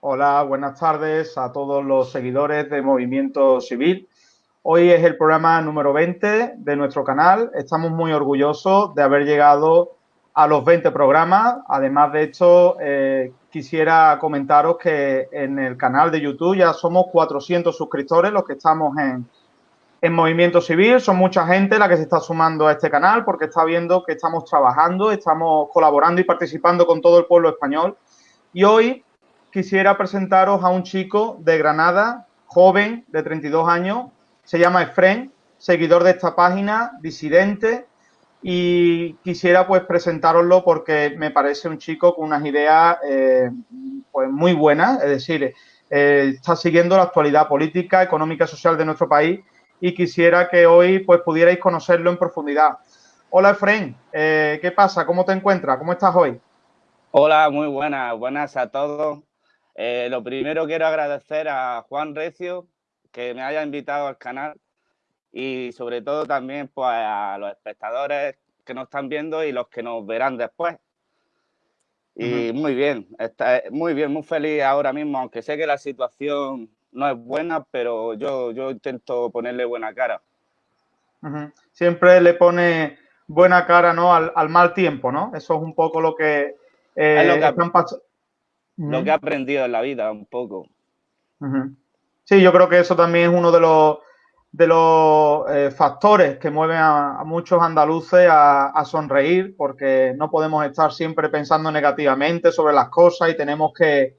Hola, buenas tardes a todos los seguidores de Movimiento Civil. Hoy es el programa número 20 de nuestro canal. Estamos muy orgullosos de haber llegado a los 20 programas. Además de esto, eh, quisiera comentaros que en el canal de YouTube ya somos 400 suscriptores los que estamos en, en Movimiento Civil. Son mucha gente la que se está sumando a este canal porque está viendo que estamos trabajando, estamos colaborando y participando con todo el pueblo español. Y hoy quisiera presentaros a un chico de Granada, joven, de 32 años. Se llama Efren, seguidor de esta página, disidente, y quisiera pues presentároslo porque me parece un chico con unas ideas eh, pues muy buenas, es decir, eh, está siguiendo la actualidad política, económica y social de nuestro país y quisiera que hoy pues pudierais conocerlo en profundidad. Hola Efren, eh, ¿qué pasa? ¿Cómo te encuentras? ¿Cómo estás hoy? Hola, muy buenas, buenas a todos. Lo primero quiero agradecer a Juan Recio que me haya invitado al canal y sobre todo también pues, a los espectadores que nos están viendo y los que nos verán después. Y muy bien, está, muy bien, muy feliz ahora mismo, aunque sé que la situación no es buena, pero yo, yo intento ponerle buena cara. Siempre le pone buena cara ¿no? al, mal tiempo, ¿no? Eso es un poco lo que, eh, lo, que lo que he aprendido en la vida, un poco. Sí, yo creo que eso también es uno de los de los eh, factores que mueven a, muchos andaluces a, sonreír, porque no podemos estar siempre pensando negativamente sobre las cosas y tenemos que,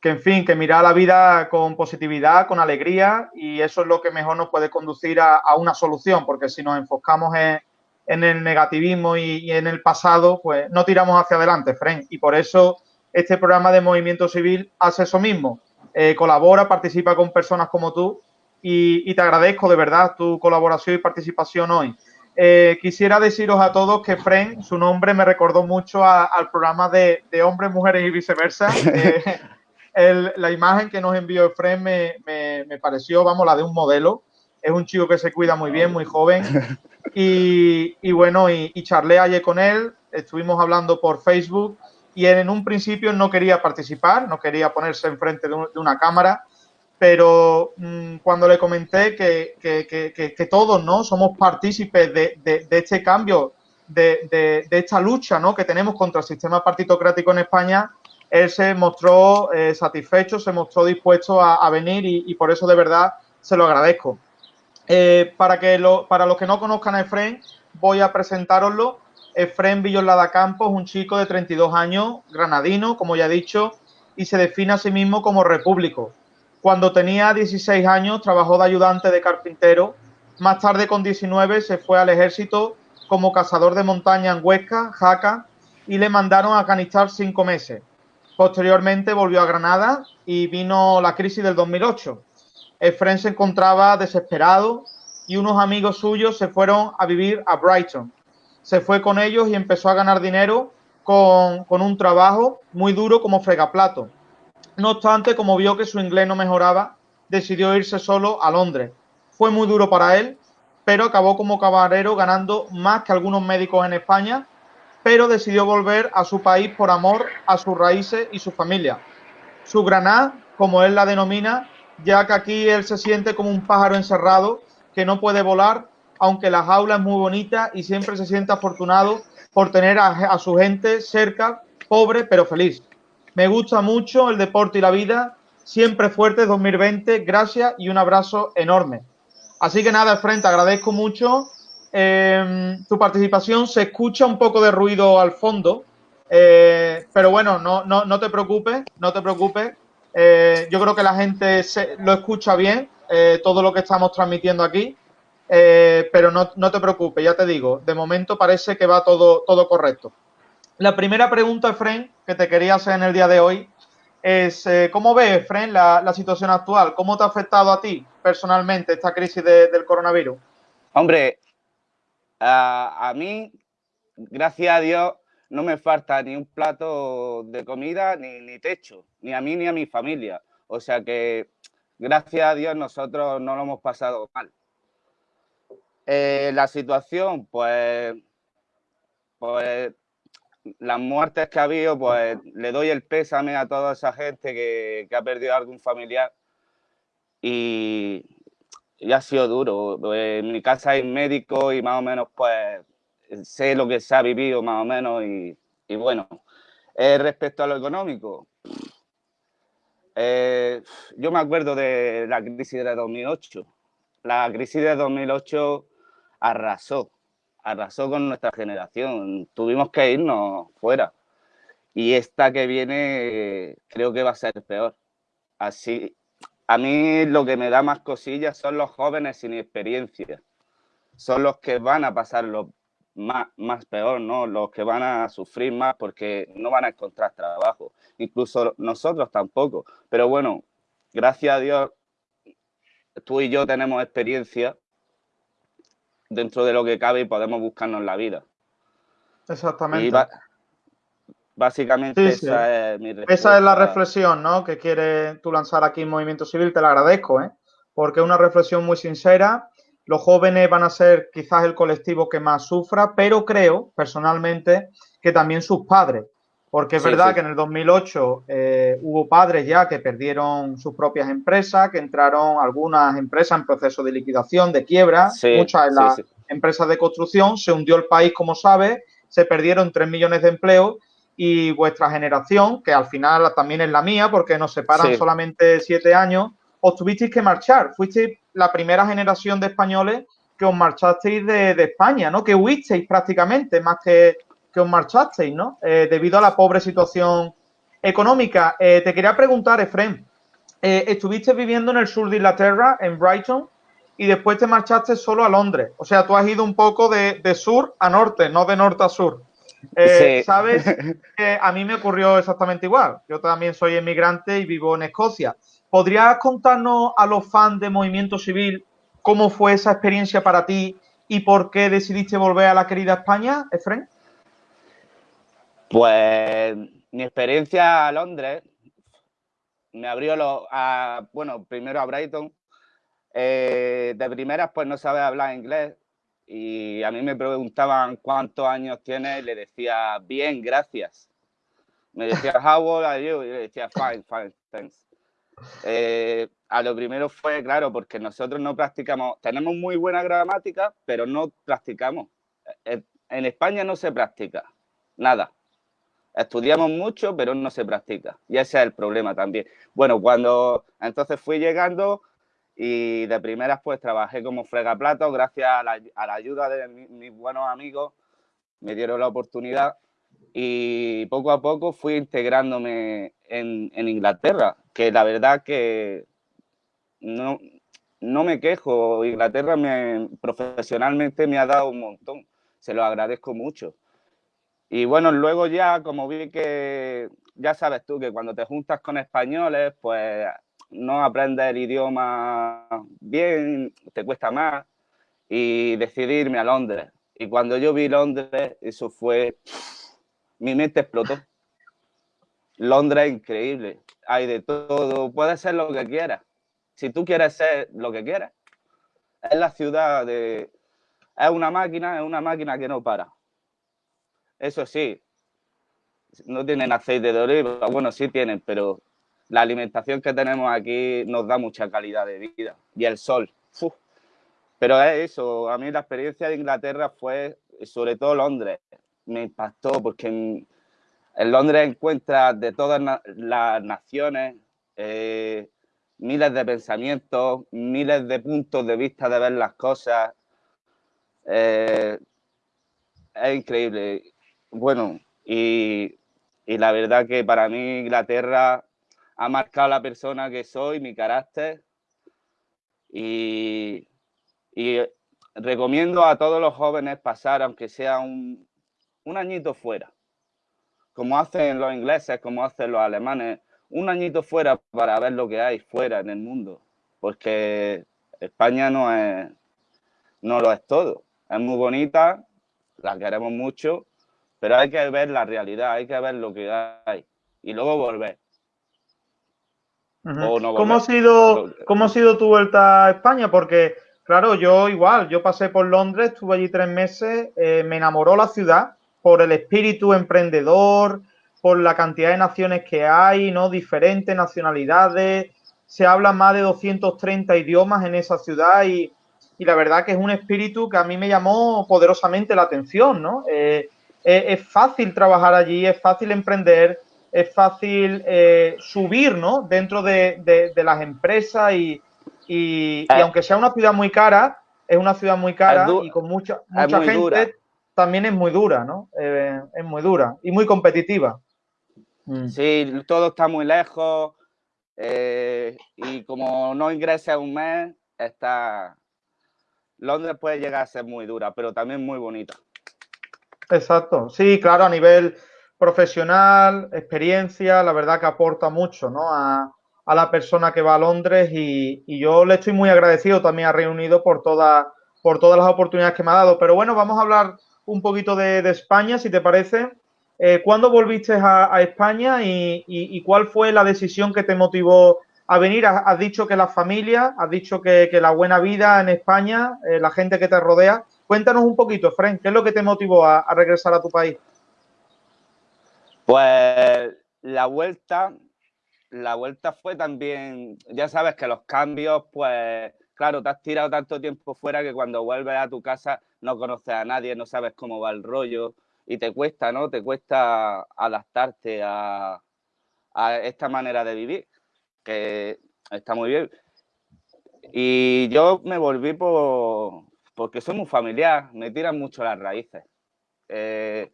que, en fin, que mirar la vida con positividad, con alegría, y eso es lo que mejor nos puede conducir a, una solución, porque si nos enfocamos en, el negativismo y, en el pasado, pues no tiramos hacia adelante, Fren, y por eso este programa de Movimiento Civil hace eso mismo. Eh, colabora, participa con personas como tú y, te agradezco de verdad tu colaboración y participación hoy. Eh, quisiera deciros a todos que Fren, su nombre me recordó mucho al programa de, hombres, mujeres y viceversa. Eh, la imagen que nos envió Fren me, me, pareció, vamos, la de un modelo. Es un chico que se cuida muy bien, muy joven. Y, y bueno, y, y, charlé ayer con él, estuvimos hablando por Facebook y en un principio no quería participar, no quería ponerse enfrente de, de una cámara pero mm, cuando le comenté que, todos ¿no? somos partícipes de, este cambio, de, esta lucha ¿no? que tenemos contra el sistema partitocrático en España, él se mostró eh, satisfecho, se mostró dispuesto a, venir y, por eso de verdad se lo agradezco. Eh, para, que para los que no conozcan a Efren, voy a presentároslo. Efren Villolada Campos, un chico de 32 años, granadino, como ya he dicho, y se define a sí mismo como repúblico cuando tenía 16 años trabajó de ayudante de carpintero. Más tarde, con 19, se fue al ejército como cazador de montaña en Huesca, Jaca, y le mandaron a Afganistán cinco meses. Posteriormente volvió a Granada y vino la crisis del 2008. Efren se encontraba desesperado y unos amigos suyos se fueron a vivir a Brighton. Se fue con ellos y empezó a ganar dinero con, con un trabajo muy duro como fregaplato. No obstante, como vio que su inglés no mejoraba, decidió irse solo a Londres. Fue muy duro para él, pero acabó como camarero ganando más que algunos médicos en España, pero decidió volver a su país por amor a sus raíces y su familia. Su Granada, como él la denomina, ya que aquí él se siente como un pájaro encerrado que no puede volar, aunque la jaula es muy bonita y siempre se siente afortunado por tener a, su gente cerca, pobre pero feliz. Me gusta mucho el deporte y la vida. Siempre fuerte 2020. Gracias y un abrazo enorme. Así que nada, frente, agradezco mucho em, tu participación. Se escucha un poco de ruido al fondo, eh, pero bueno, no, no, no, te preocupes, no te preocupes. Eh, yo creo que la gente se, lo escucha bien, eh, todo lo que estamos transmitiendo aquí, pero no, no, te preocupes, ya te digo, de momento parece que va todo, todo correcto. La primera pregunta, Efren, que te quería hacer en el día de hoy es, eh, ¿cómo ves, Efren, la, situación actual? ¿Cómo te ha afectado a ti personalmente esta crisis del coronavirus? Hombre, a, mí, gracias a Dios, no me falta ni un plato de comida ni, techo, ni a mí ni a mi familia. O sea que, gracias a Dios, nosotros no lo hemos pasado mal. Eh, la situación, pues, pues las muertes que ha habido, pues le doy el pésame a toda esa gente que, ha perdido algún familiar y, ha sido duro. En mi casa hay médico y más o menos pues sé lo que se ha vivido más o menos y, bueno, eh, respecto a lo económico, eh, yo me acuerdo de la crisis de 2008. La crisis de 2008 arrasó arrasó con nuestra generación. Tuvimos que irnos fuera. Y esta que viene creo que va a ser peor. Así, a mí lo que me da más cosillas son los jóvenes sin experiencia. Son los que van a pasar lo más, más peor, ¿no? Los que van a sufrir más porque no van a encontrar trabajo. Incluso nosotros tampoco. Pero bueno, gracias a Dios, tú y yo tenemos experiencia dentro de lo que cabe y podemos buscarnos la vida. Exactamente. básicamente esa es mi Esa es la reflexión ¿no? que quieres tú lanzar aquí en Movimiento Civil, te la agradezco, ¿eh? porque es una reflexión muy sincera. Los jóvenes van a ser quizás el colectivo que más sufra, pero creo personalmente que también sus padres, porque es verdad que en el 2008 eh, hubo padres ya que perdieron sus propias empresas, que entraron algunas empresas en proceso de liquidación, de quiebra, muchas en las empresas de construcción, se hundió el país, como sabes, se perdieron 3 millones de empleos. Y vuestra generación, que al final también es la mía, porque nos separan solamente siete años, os tuvisteis que marchar. Fuisteis la primera generación de españoles que os marchasteis de, de España, ¿no? Que huisteis prácticamente, más que que os marchasteis, ¿no? Eh, debido a la pobre situación económica. Eh, te quería preguntar, Efrem, eh, estuviste viviendo en el sur de Inglaterra, en Brighton, y después te marchaste solo a Londres. O sea, tú has ido un poco de, sur a norte, no de norte a sur. Sí. Sabes a mí me ocurrió exactamente igual. Yo también soy emigrante y vivo en Escocia. ¿Podrías contarnos a los fans de Movimiento Civil cómo fue esa experiencia para ti y por qué decidiste volver a la querida España, Efren? Pues mi experiencia a Londres me abrió lo, a, bueno, primero a Brighton. Eh, de primeras, pues no sabía hablar inglés y a mí me preguntaban cuántos años tienes y le decía, bien, gracias. Me decía, how old are you? Y le decía, fine, fine, thanks. Eh, a lo primero fue, claro, porque nosotros no practicamos, tenemos muy buena gramática, pero no practicamos. Eh, en España no se practica, nada. Estudiamos mucho, pero no se practica. Y ese es el problema también. Bueno, cuando entonces fui llegando y de primeras pues trabajé como fregaplato, gracias a la, ayuda de mis buenos amigos, me dieron la oportunidad y poco a poco fui integrándome en, Inglaterra, que la verdad que no, no me quejo, Inglaterra me, profesionalmente me ha dado un montón, se lo agradezco mucho. Y bueno, luego ya, como vi que, ya sabes tú, que cuando te juntas con españoles, pues no aprendes el idioma bien, te cuesta más, y decidí irme a Londres. Y cuando yo vi Londres, eso fue, mi mente explotó. Londres es increíble, hay de todo, puedes ser lo que quieras. Si tú quieres ser lo que quieras, es la ciudad de... Es una máquina, es una máquina que no para. Eso sí, no tienen aceite de oliva, bueno, sí tienen, pero la alimentación que tenemos aquí nos da mucha calidad de vida y el sol. Pero es eso, a mí la experiencia de Inglaterra fue, sobre todo Londres, me impactó porque en, Londres encuentras de todas las naciones eh, miles de pensamientos, miles de puntos de vista de ver las cosas. Eh, es increíble bueno, y, la verdad que para mí Inglaterra ha marcado la persona que soy, mi carácter, y, recomiendo a todos los jóvenes pasar, aunque sea un, un añito fuera, como hacen los ingleses, como hacen los alemanes, un añito fuera para ver lo que hay fuera en el mundo, porque España no es, no lo es todo. Es muy bonita, la queremos mucho, pero hay que ver la realidad, hay que ver lo que hay y luego volver. ¿Cómo, ha sido, ¿Cómo ha sido tu vuelta a España? Porque, claro, yo igual, yo pasé por Londres, estuve allí tres meses, eh, me enamoró la ciudad, por el espíritu emprendedor, por la cantidad de naciones que hay, ¿no? Diferentes nacionalidades, se hablan más de 230 idiomas en esa ciudad y, la verdad que es un espíritu que a mí me llamó poderosamente la atención, ¿no? Eh, es fácil trabajar allí, es fácil emprender, es fácil eh, subir, ¿no? Dentro de, las empresas y, y, eh. aunque sea una ciudad muy cara, es una ciudad muy cara y con mucha, mucha gente, también es muy dura, ¿no? Eh, es muy dura y muy competitiva. Mm. Sí, todo está muy lejos y como no ingresa un mes, está... Londres puede llegar a ser muy dura, pero también muy bonita. Exacto, sí, claro, a nivel profesional, experiencia, la verdad que aporta mucho ¿no? a, la persona que va a Londres y, yo le estoy muy agradecido también a Reino Unido por, toda, por todas las oportunidades que me ha dado. Pero bueno, vamos a hablar un poquito de, España, si te parece. Eh, ¿Cuándo volviste a, España y, cuál fue la decisión que te motivó a venir? Has, dicho que la familia, has dicho que, la buena vida en España, eh, la gente que te rodea. Cuéntanos un poquito, Fren, ¿qué es lo que te motivó a, regresar a tu país? Pues la vuelta, la vuelta fue también, ya sabes que los cambios, pues claro, te has tirado tanto tiempo fuera que cuando vuelves a tu casa no conoces a nadie, no sabes cómo va el rollo y te cuesta, ¿no? Te cuesta adaptarte a esta manera de vivir, que está muy bien. Y yo me volví por, porque soy muy familiar, me tiran mucho las raíces. Eh,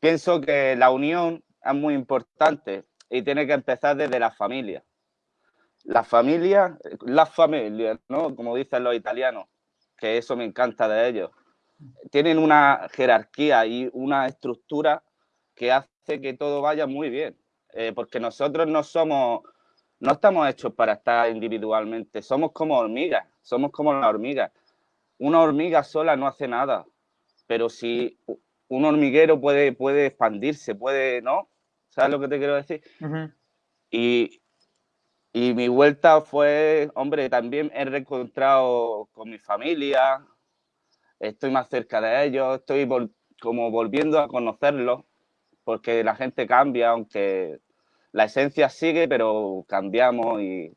pienso que la unión es muy importante y tiene que empezar desde la familia. La familia, las familias, ¿no? Como dicen los italianos, que eso me encanta de ellos. Tienen una jerarquía y una estructura que hace que todo vaya muy bien. Eh, porque nosotros no somos, no estamos hechos para estar individualmente, somos como hormigas, somos como las hormigas una hormiga sola no hace nada, pero si un hormiguero puede, puede expandirse, puede, ¿no? ¿Sabes lo que te quiero decir? y, mi vuelta fue, hombre, también he reencontrado con mi familia, estoy más cerca de ellos, estoy como volviendo a conocerlos, porque la gente cambia, aunque la esencia sigue, pero cambiamos y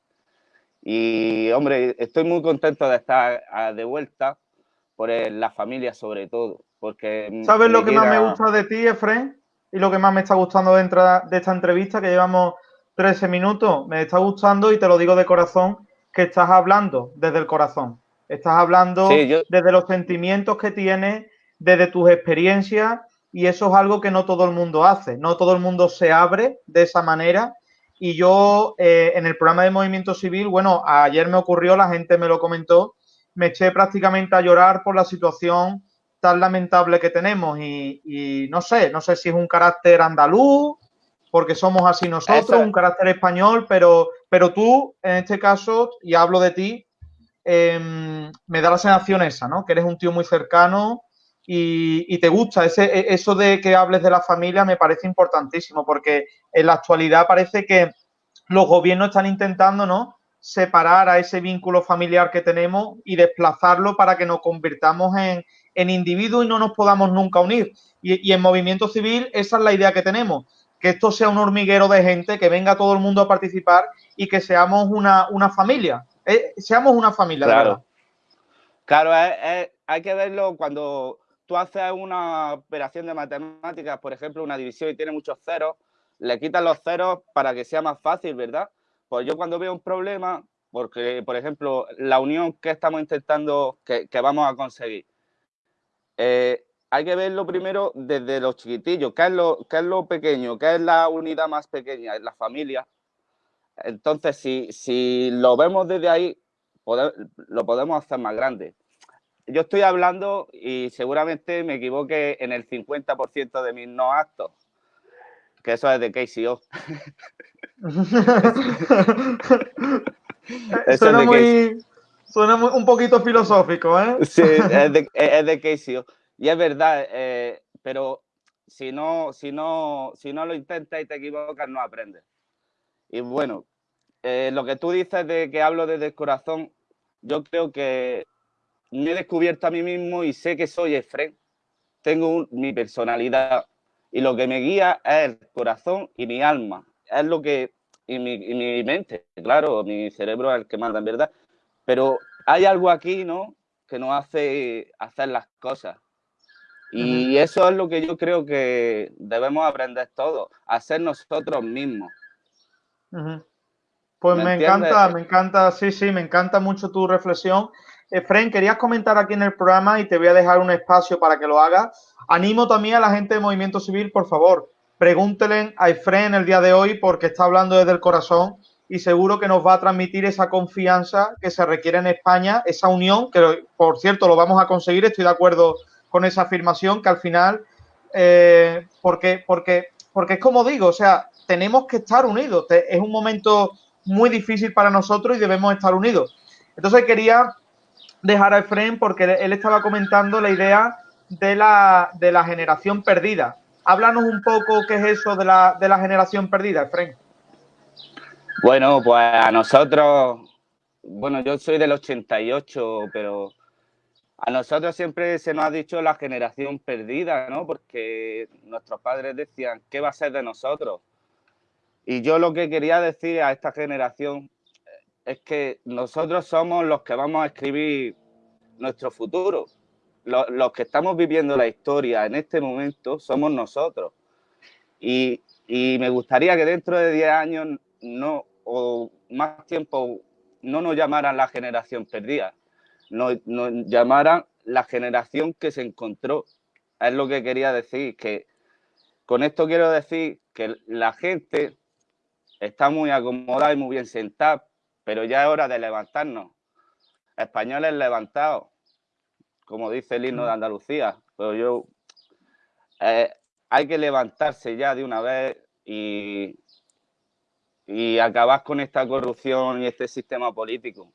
y, hombre, estoy muy contento de estar ah, de vuelta por la familia sobre todo, porque... ¿Sabes lo que más me gusta de ti, Efren? Y lo que más me está gustando dentro de esta entrevista, que llevamos 13 minutos, me está gustando y te lo digo de corazón, que estás hablando desde el corazón. Estás hablando desde los sentimientos que tienes, desde tus experiencias, y eso es algo que no todo el mundo hace. No todo el mundo se abre de esa manera y yo eh, en el programa de Movimiento Civil, bueno, ayer me ocurrió, la gente me lo comentó, me eché prácticamente a llorar por la situación tan lamentable que tenemos y, no sé, no sé si es un carácter andaluz, porque somos así nosotros, un carácter español, pero, pero tú, en este caso, y hablo de ti, em, me da la sensación esa, ¿no? Que eres un tío muy cercano, y, te gusta. Ese, e, eso de que hables de la familia me parece importantísimo porque en la actualidad parece que los gobiernos están intentando, ¿no? Separar a ese vínculo familiar que tenemos y desplazarlo para que nos convirtamos en, en individuos y no nos podamos nunca unir. Y, en movimiento civil esa es la idea que tenemos, que esto sea un hormiguero de gente, que venga todo el mundo a participar y que seamos una, familia. Eh, seamos una familia, claro. Claro, hay que verlo cuando tú haces una operación de matemáticas, por ejemplo, una división y tiene muchos ceros, le quitas los ceros para que sea más fácil, ¿verdad? Pues yo cuando veo un problema, porque, por ejemplo, la unión que estamos intentando, que, vamos a conseguir, eh, hay que verlo primero desde los chiquitillos, ¿qué es lo, qué es lo pequeño? ¿Qué es la unidad más pequeña? Es la familia. Entonces, si, si lo vemos desde ahí, lo podemos hacer más grande yo estoy hablando y seguramente me equivoque en el 50% de mis no actos, que eso es de KCO. suena, muy, suena un poquito filosófico, ¿eh? Sí, es de, es de KCO. Y es verdad, eh, pero si no, si, no, si no lo intentas y te equivocas, no aprendes. Y bueno, eh, lo que tú dices de que hablo desde el corazón, yo creo que me he descubierto a mí mismo y sé que soy Efren. Tengo mi personalidad y lo que me guía es el corazón y mi alma. Es lo que, y mi, y mi mente, claro, mi cerebro es el que manda en verdad. Pero hay algo aquí, ¿no? Que nos hace hacer las cosas. Y eso es lo que yo creo que debemos aprender todos, a ser nosotros mismos. Pues me, encanta, me encanta, sí, sí, me encanta mucho tu reflexión. Efren, querías comentar aquí en el programa y te voy a dejar un espacio para que lo hagas. Animo también a la gente de Movimiento Civil, por favor, pregúntenle a Efren el día de hoy porque está hablando desde el corazón y seguro que nos va a transmitir esa confianza que se requiere en España, esa unión, que por cierto lo vamos a conseguir, estoy de acuerdo con esa afirmación, que al final, eh, porque, porque, porque es como digo, o sea, tenemos que estar unidos, es un momento muy difícil para nosotros y debemos estar unidos. Entonces quería dejar a Efren porque él estaba comentando la idea de la, de la generación perdida. Háblanos un poco qué es eso de la, de la generación perdida, Efren. Bueno, pues a nosotros, bueno, yo soy del 88, pero a nosotros siempre se nos ha dicho la generación perdida, ¿no? Porque nuestros padres decían, ¿qué va a ser de nosotros? Y yo lo que quería decir a esta generación es que nosotros somos los que vamos a escribir nuestro futuro. Los, que estamos viviendo la historia en este momento somos nosotros. Y, me gustaría que dentro de 10 años no, o más tiempo no nos llamaran la generación perdida, nos, llamaran la generación que se encontró. Es lo que quería decir, que con esto quiero decir que la gente está muy acomodada y muy bien sentada, pero ya es hora de levantarnos. Españoles levantados, como dice el himno de Andalucía, pero yo eh, hay que levantarse ya de una vez y, y acabar con esta corrupción y este sistema político.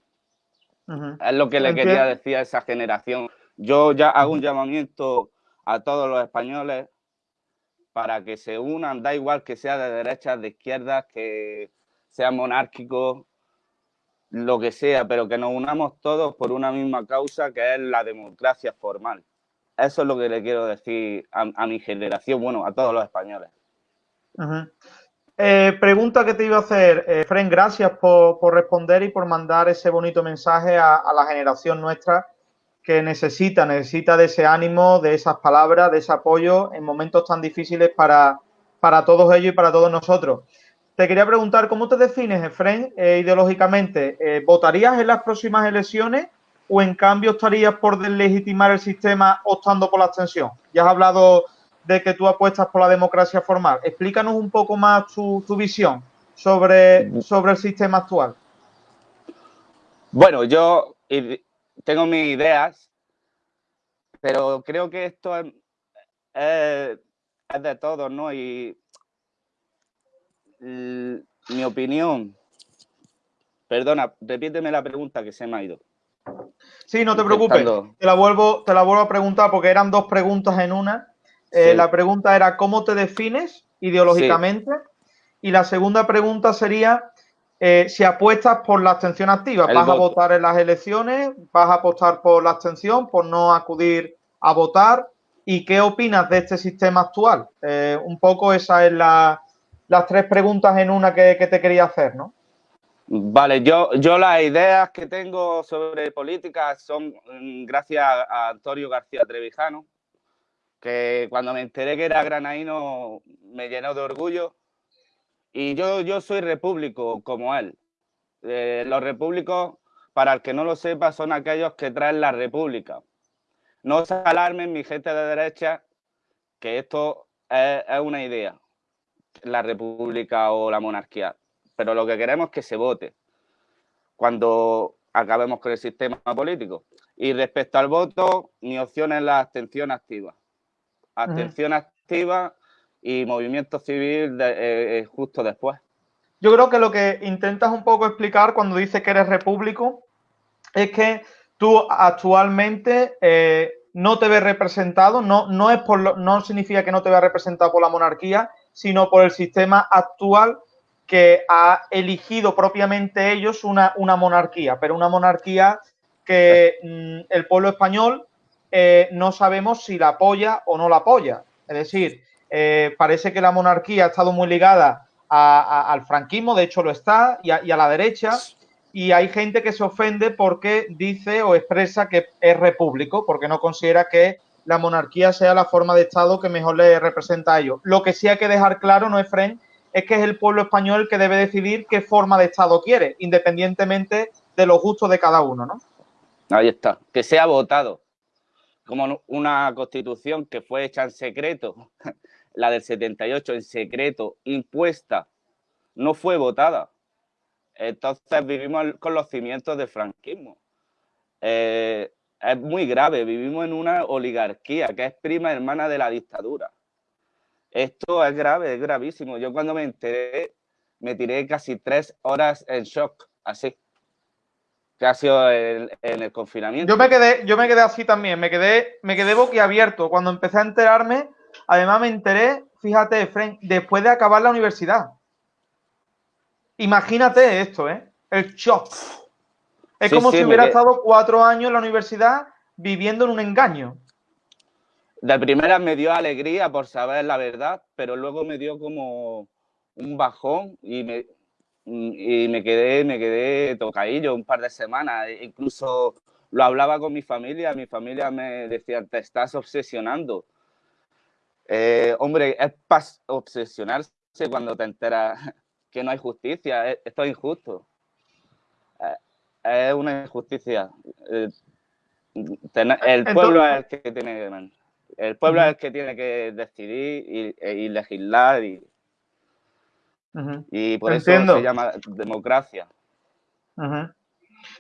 Es lo que le quería decir a esa generación. Yo ya hago un llamamiento a todos los españoles para que se unan, da igual que sea de derechas, de izquierdas, que sea monárquico, lo que sea, pero que nos unamos todos por una misma causa que es la democracia formal. Eso es lo que le quiero decir a, mi generación, bueno, a todos los españoles. Eh, pregunta que te iba a hacer, eh, Fren, gracias por, responder y por mandar ese bonito mensaje a la generación nuestra que necesita, necesita de ese ánimo, de esas palabras, de ese apoyo en momentos tan difíciles para, para todos ellos y para todos nosotros. Te quería preguntar, ¿cómo te defines, Efren, eh, ideológicamente? Eh, ¿Votarías en las próximas elecciones o en cambio estarías por deslegitimar el sistema optando por la abstención? Ya has hablado de que tú apuestas por la democracia formal. Explícanos un poco más tu, tu visión sobre, sobre el sistema actual. Bueno, yo tengo mis ideas, pero creo que esto es, de todos, ¿no? Y mi opinión, perdona, repíteme la pregunta que se me ha ido. Sí, no te preocupes, te la, vuelvo, te la vuelvo a preguntar porque eran dos preguntas en una. Eh, la pregunta era ¿cómo te defines ideológicamente? Y la segunda pregunta sería eh, si apuestas por la abstención activa, vas a votar en las elecciones, vas a apostar por la abstención, por no acudir a votar. ¿Y qué opinas de este sistema actual? Eh, un poco esas son las tres preguntas en una que, te quería hacer, ¿no? Vale, yo, yo las ideas que tengo sobre política son mm, gracias a Antonio García Trevijano, que cuando me enteré que era granaíno me llenó de orgullo y yo, yo soy repúblico como él. Eh, los repúblicos, para el que no lo sepa, son aquellos que traen la república. No os alarmen, mi gente de derecha, que esto es, una idea, la república o la monarquía. Pero lo que queremos es que se vote cuando acabemos con el sistema político. Y respecto al voto, mi opción es la abstención activa. Abstención activa y movimiento civil eh, eh, justo después. Yo creo que lo que intentas un poco explicar cuando dices que eres repúblico es que tú actualmente eh, no te ves representado, no, no, es por no significa que no te veas representado por la monarquía, sino por el sistema actual que ha elegido propiamente ellos una, una monarquía, pero una monarquía que mm, el pueblo español no sabemos si la apoya o no la apoya. Es decir, eh, parece que la monarquía ha estado muy ligada al franquismo, de hecho lo está, y a, la derecha, y hay gente que se ofende porque dice o expresa que es repúblico, porque no considera que la monarquía sea la forma de Estado que mejor le representa a ellos. Lo que sí hay que dejar claro, no es Fren, es que es el pueblo español que debe decidir qué forma de Estado quiere, independientemente de los gustos de cada uno, ¿no? Ahí está, que sea votado como una constitución que fue hecha en secreto, la del 78 en secreto, impuesta, no fue votada. Entonces vivimos con los cimientos del franquismo. Eh, es muy grave, vivimos en una oligarquía que es prima hermana de la dictadura. Esto es grave, es gravísimo. Yo cuando me enteré, me tiré casi tres horas en shock, así que ha sido en, el confinamiento. Yo me quedé, yo me quedé así también, me quedé, me quedé boquiabierto. Cuando empecé a enterarme, además me enteré, fíjate, Frank, después de acabar la universidad. Imagínate esto, ¿eh? El shock. Es como si hubiera estado cuatro años en la universidad viviendo en un engaño. De primera me dio alegría por saber la verdad, pero luego me dio como un bajón y me, y me quedé, me quedé tocadillo un par de semanas. E incluso lo hablaba con mi familia, mi familia me decía, te estás obsesionando. Eh, hombre, es para obsesionarse cuando te enteras que no hay justicia, esto es injusto. Es una injusticia. Eh, el pueblo es el que tiene el pueblo es el que tiene que decidir y legislar y, y por eso se llama democracia.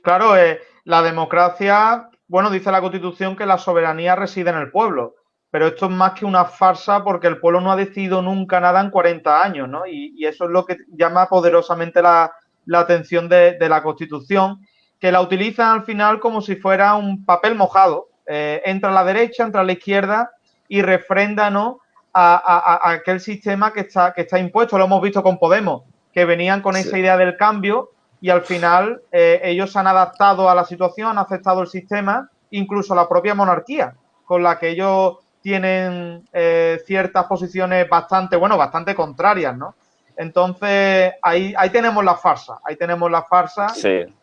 Claro, eh, la democracia, bueno, dice la Constitución que la soberanía reside en el pueblo, pero esto es más que una farsa porque el pueblo no ha decidido nunca nada en 40 años, ¿no? Y, eso es lo que llama poderosamente la, atención de, la Constitución, que la utilizan al final como si fuera un papel mojado. Eh, entra a la derecha, entra a la izquierda y refrenda, ¿no? a, aquel sistema que está, que está impuesto. Lo hemos visto con Podemos, que venían con esa idea del cambio y al final eh, ellos se han adaptado a la situación, han aceptado el sistema, incluso la propia monarquía, con la que ellos tienen eh, ciertas posiciones bastante, bueno, bastante contrarias, ¿no? Entonces, ahí, ahí tenemos la farsa, ahí tenemos la farsa.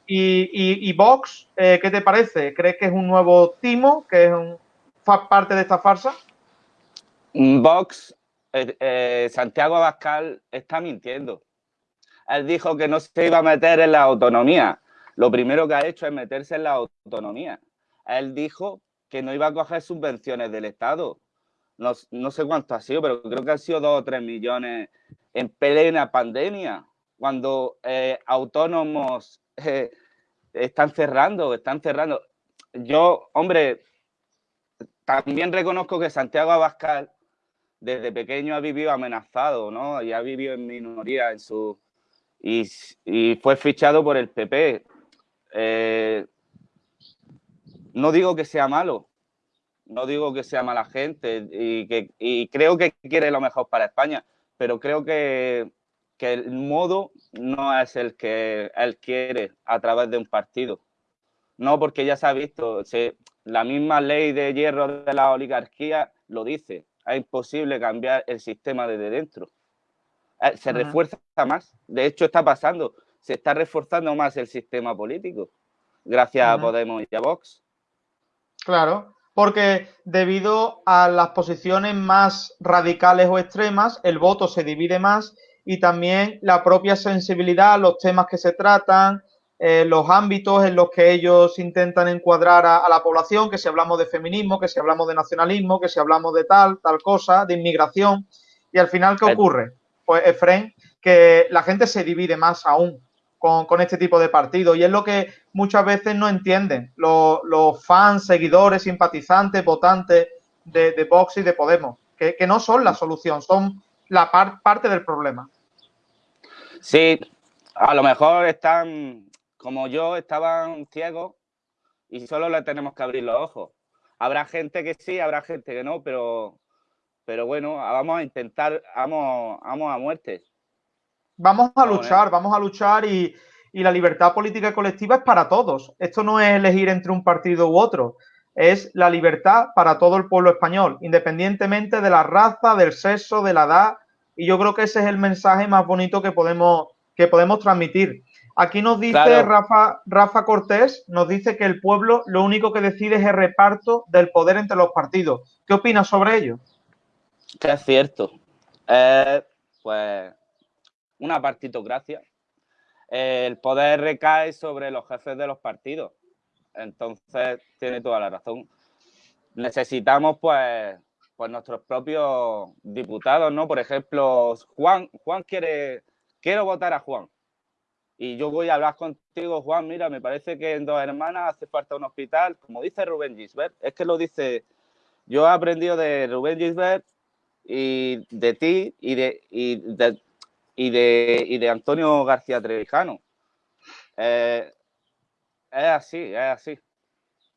Y, y, Vox, eh, ¿qué te parece? ¿Crees que es un nuevo timo, que es un, parte de esta farsa? Vox, eh, eh, Santiago Abascal está mintiendo. Él dijo que no se iba a meter en la autonomía. Lo primero que ha hecho es meterse en la autonomía. Él dijo que no iba a coger subvenciones del Estado. No, sé cuánto ha sido, pero creo que han sido dos o tres millones en plena pandemia, cuando eh, autónomos están cerrando, están cerrando. Yo, hombre, también reconozco que Santiago Abascal desde pequeño ha vivido amenazado, ¿no? Y ha vivido en minoría en su... Y, fue fichado por el PP. Eh, no digo que sea malo, no digo que sea mala gente y, que, creo que quiere lo mejor para España, pero creo que, que el modo no es el que él quiere a través de un partido. No, porque ya se ha visto, la misma ley de hierro de la oligarquía lo dice es imposible cambiar el sistema desde dentro. Eh, se refuerza más. De hecho, está pasando. Se está reforzando más el sistema político gracias a Podemos y a Vox. Claro, porque debido a las posiciones más radicales o extremas, el voto se divide más y también la propia sensibilidad los temas que se tratan, eh, los ámbitos en los que ellos intentan encuadrar a, la población, que si hablamos de feminismo, que si hablamos de nacionalismo, que si hablamos de tal, tal cosa, de inmigración. Y al final, ¿qué ocurre? Pues, Efraín, que la gente se divide más aún con, este tipo de partidos. Y es lo que muchas veces no entienden los, fans, seguidores, simpatizantes, votantes de, Vox y de Podemos, que, no son la solución, son la parte del problema. Sí, a lo mejor están como yo, estaban ciegos y solo le tenemos que abrir los ojos. Habrá gente que sí, habrá gente que no, pero, pero bueno, vamos a intentar, vamos, vamos a muerte. Vamos a luchar, vamos a luchar y, la libertad política colectiva es para todos. Esto no es elegir entre un partido u otro. es la libertad para todo el pueblo español, independientemente de la raza, del sexo, de la edad. Y yo creo que ese es el mensaje más bonito que podemos, que podemos transmitir. Aquí nos dice Rafa, Rafa Cortés, nos dice que el pueblo lo único que decide es el reparto del poder entre los partidos. ¿Qué opinas sobre ello? Que es cierto. Eh, pues una partitocracia. el poder recae sobre los jefes de los partidos. Entonces, tiene toda la razón. Necesitamos, pues, pues nuestros propios diputados, ¿no? Por ejemplo, Juan, Juan quiere, quiero votar a Juan. Y yo voy a hablar contigo, Juan, mira, me parece que en Dos Hermanas hace falta un hospital, como dice Rubén Gisbert, es que lo dice, yo he aprendido de Rubén Gisbert y de ti y de, y de, y de, Antonio García Trevijano. Eh, es así, es así.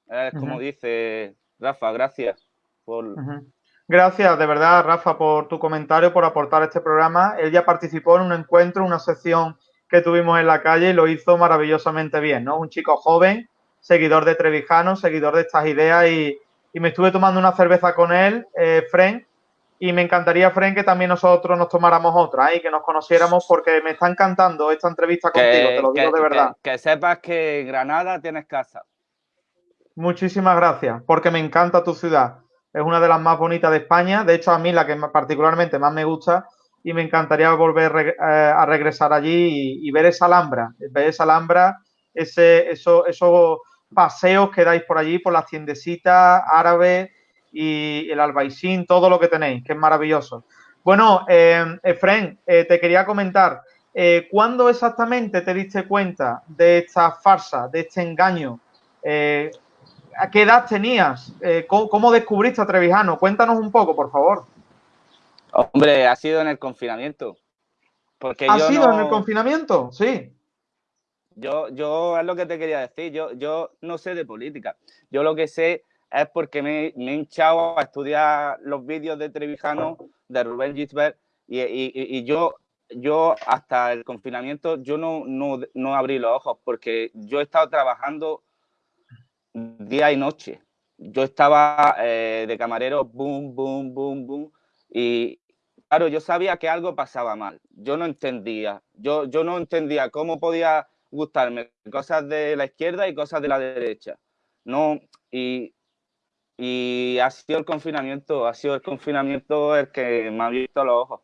Es como dice Rafa, gracias por... Gracias, de verdad, Rafa, por tu comentario, por aportar este programa. Él ya participó en un encuentro, una sección que tuvimos en la calle y lo hizo maravillosamente bien, ¿no? Un chico joven, seguidor de Trevijano, seguidor de estas ideas y, me estuve tomando una cerveza con él, eh, Fren, y me encantaría, Fren, que también nosotros nos tomáramos otra ¿eh? y que nos conociéramos porque me está encantando esta entrevista contigo, te lo digo de verdad. Que, sepas que Granada tienes casa. Muchísimas gracias, porque me encanta tu ciudad. Es una de las más bonitas de España. De hecho, a mí la que particularmente más me gusta y me encantaría volver eh, a regresar allí y, ver esa Alhambra, ver esa Alhambra, ese, esos paseos que dais por allí, por las tiendecitas árabes y el albaicín, todo lo que tenéis, que es maravilloso. Bueno, eh, Efren, eh, te quería comentar, eh, ¿cuándo exactamente te diste cuenta de esta farsa, de este engaño? ¿A qué edad tenías? ¿cómo, descubriste a Trevijano? Cuéntanos un poco, por favor. Hombre, ha sido en el confinamiento. Porque ¿Ha sido en el confinamiento? Sí. Yo, yo es lo que te quería decir. Yo, yo no sé de política. Yo lo que sé es porque me, he hinchado a estudiar los vídeos de Trevijano, de Rubén Gisbert, y, yo, yo hasta el confinamiento yo no, no, abrí los ojos porque yo he estado trabajando día y noche. Yo estaba eh, de camarero, boom, boom, boom, boom, y claro, yo sabía que algo pasaba mal. Yo no entendía, yo, yo no entendía cómo podía gustarme cosas de la izquierda y cosas de la derecha. No, y y ha sido el confinamiento, ha sido el confinamiento el que me ha visto los ojos.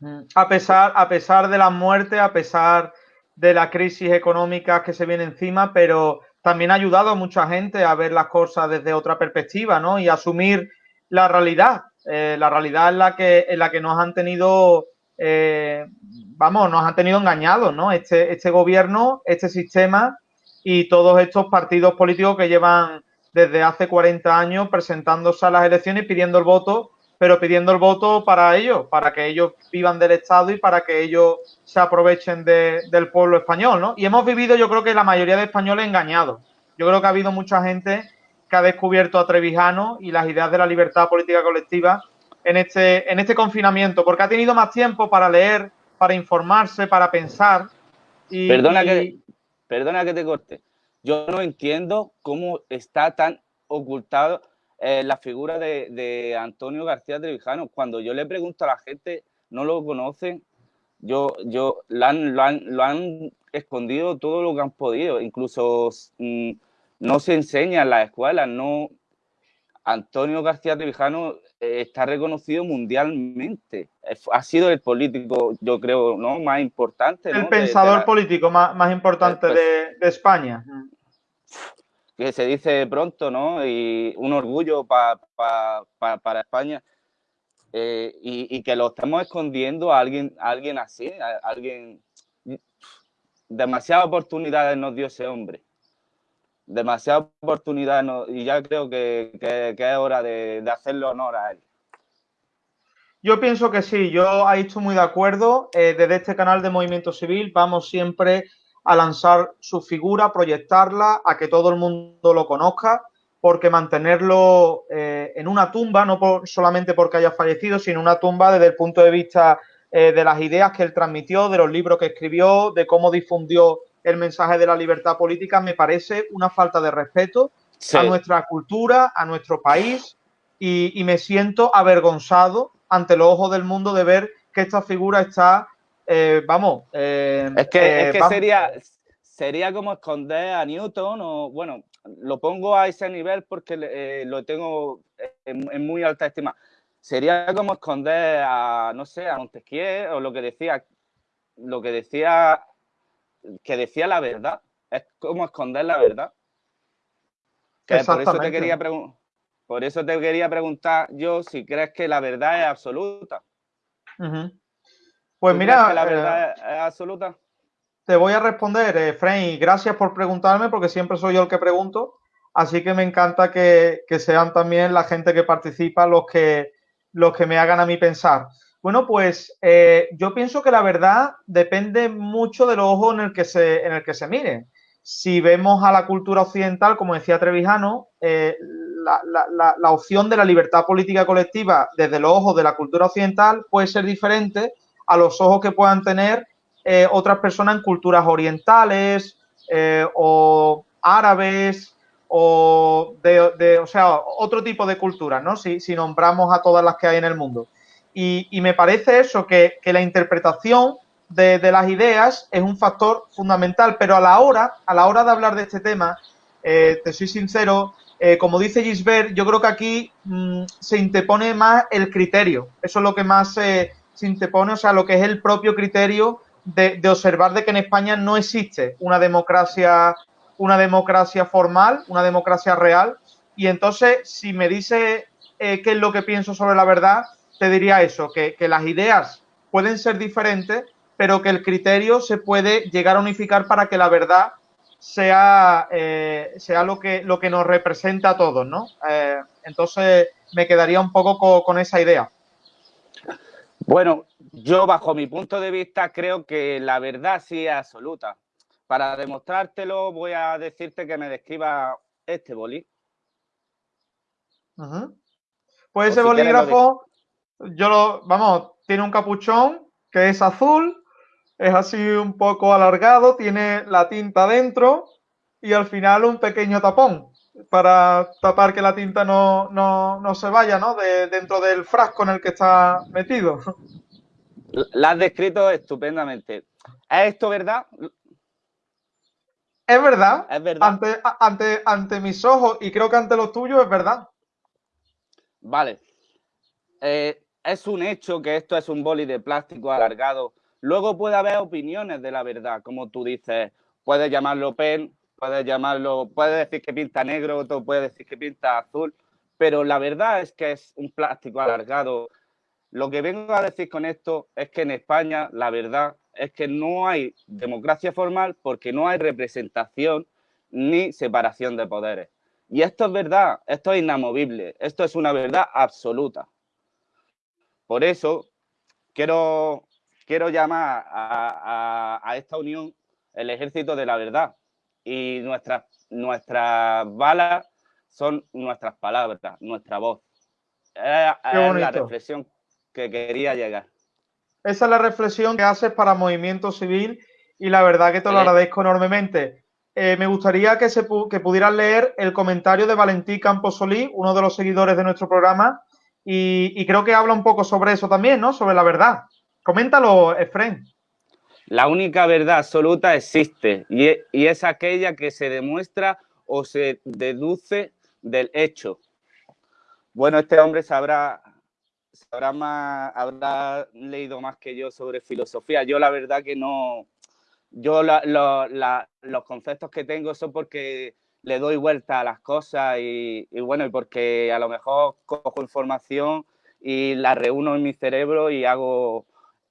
Mm. A pesar, a pesar de la muerte, a pesar de la crisis económica que se viene encima, pero también ha ayudado a mucha gente a ver las cosas desde otra perspectiva, ¿no? Y asumir la realidad, eh, la realidad en la que, en la que nos han tenido, eh, vamos, nos han tenido engañados, ¿no? Este, este gobierno, este sistema y todos estos partidos políticos que llevan desde hace 40 años presentándose a las elecciones pidiendo el voto, pero pidiendo el voto para ellos, para que ellos vivan del Estado y para que ellos se aprovechen del pueblo español, ¿no? Y hemos vivido, yo creo que la mayoría de españoles engañados. Yo creo que ha habido mucha gente que ha descubierto a Trevijano y las ideas de la libertad política colectiva en este, en este confinamiento, porque ha tenido más tiempo para leer, para informarse, para pensar. Y, perdona, Que, perdona que te corte. Yo no entiendo cómo está tan ocultado eh, la figura de, Antonio García Trevijano. Cuando yo le pregunto a la gente, no lo conocen, yo, yo lo han, escondido todo lo que han podido. Incluso mm, no se enseña en las escuelas. No, Antonio García Trevijano eh, está reconocido mundialmente. Ha sido el político, yo creo, ¿no? más importante. El pensador político más, más importante pues de, España que se dice pronto, ¿no? Y un orgullo para España. Eh, y, que lo estamos escondiendo a alguien, alguien así, a alguien... Demasiadas oportunidades nos dio ese hombre. Demasiadas oportunidades y ya creo que, es hora de, hacerle honor a él. Yo pienso que sí, yo ahí estoy muy de acuerdo. Eh, desde este canal de Movimiento Civil vamos siempre a lanzar su figura, proyectarla, a que todo el mundo lo conozca, porque mantenerlo eh, en una tumba, no solamente porque haya fallecido, sino una tumba desde el punto de vista eh, de las ideas que él transmitió, de los libros que escribió, de cómo difundió el mensaje de la libertad política, me parece una falta de respeto a nuestra cultura, a nuestro país, y, me siento avergonzado ante los ojos del mundo de ver que esta figura está, eh, vamos. Eh, es que, eh, sería, sería como esconder a Newton, o bueno, lo pongo a ese nivel porque lo tengo en, muy alta estima. Sería como esconder a, no sé, a Montesquieu o lo que decía, lo que decía, que decía la verdad. Es como esconder la verdad. Que por eso te quería preguntar por eso te quería preguntar yo si crees que la verdad es absoluta. Pues mira, la verdad eh, es absoluta. Te voy a responder, eh, y gracias por preguntarme, porque siempre soy yo el que pregunto. Así que me encanta que, sean también la gente que participa los que, los que me hagan a mí pensar. Bueno, pues eh, yo pienso que la verdad depende mucho del ojo en el que se, en el que se mire. Si vemos a la cultura occidental, como decía Trevijano, eh, la, opción de la libertad política colectiva desde los ojos de la cultura occidental puede ser diferente a los ojos que puedan tener eh, otras personas en culturas orientales eh, o árabes o de, o sea, otro tipo de culturas, ¿no? Si, nombramos a todas las que hay en el mundo. Y, me parece eso, que, la interpretación de, las ideas es un factor fundamental, pero a la hora, a la hora de hablar de este tema, eh, te soy sincero, eh, como dice Gisbert, yo creo que aquí mm, se interpone más el criterio. Eso es lo que más se interpone, o sea, lo que es el propio criterio de, observar de que en España no existe una democracia, una democracia formal, una democracia real. Y entonces, si me dice eh, qué es lo que pienso sobre la verdad, te diría eso, que, que las ideas pueden ser diferentes, pero que el criterio se puede llegar a unificar para que la verdad sea, eh, sea lo, que, lo que nos representa a todos, ¿no? Eh, entonces me quedaría un poco con, esa idea. Bueno, yo bajo mi punto de vista creo que la verdad sí es absoluta. Para demostrártelo voy a decirte que me describa este boli. Pues ese bolígrafo, yo lo, vamos, tiene un capuchón que es azul, es así un poco alargado, tiene la tinta dentro y al final un pequeño tapón para tapar que la tinta no, se vaya, ¿no? De, dentro del frasco en el que está metido. La has descrito estupendamente. ¿Es esto verdad? Es verdad. Es verdad. Ante, ante, ante mis ojos y creo que ante los tuyos es verdad. Vale. Eh, es un hecho que esto es un boli de plástico alargado Luego puede haber opiniones de la verdad, como tú dices, puedes llamarlo pen, puedes llamarlo, puedes decir que pinta negro, otro puede decir que pinta azul, pero la verdad es que es un plástico alargado. Lo que vengo a decir con esto es que en España la verdad es que no hay democracia formal porque no hay representación ni separación de poderes. Y esto es verdad, esto es inamovible, esto es una verdad absoluta. Por eso quiero quiero llamar a, esta unión el ejército de la verdad. Y nuestras, nuestras balas son nuestras palabras, nuestra voz. Es, la reflexión que quería llegar. Esa es la reflexión que haces para Movimiento Civil y la verdad que te lo agradezco enormemente. Eh, me gustaría que, se, que pudieras leer el comentario de Valentí Camposolí, uno de los seguidores de nuestro programa, y, y creo que habla un poco sobre eso también, ¿no? Sobre la verdad. Coméntalo, Efren. La única verdad absoluta existe e, y es, aquella que se demuestra o se deduce del hecho. Bueno, este hombre sabrá, sabrá más, habrá leído más que yo sobre filosofía. Yo la verdad que no, yo los conceptos que tengo son porque le doy vuelta a las cosas y, y, bueno, y porque a lo mejor cojo información y la reúno en mi cerebro y hago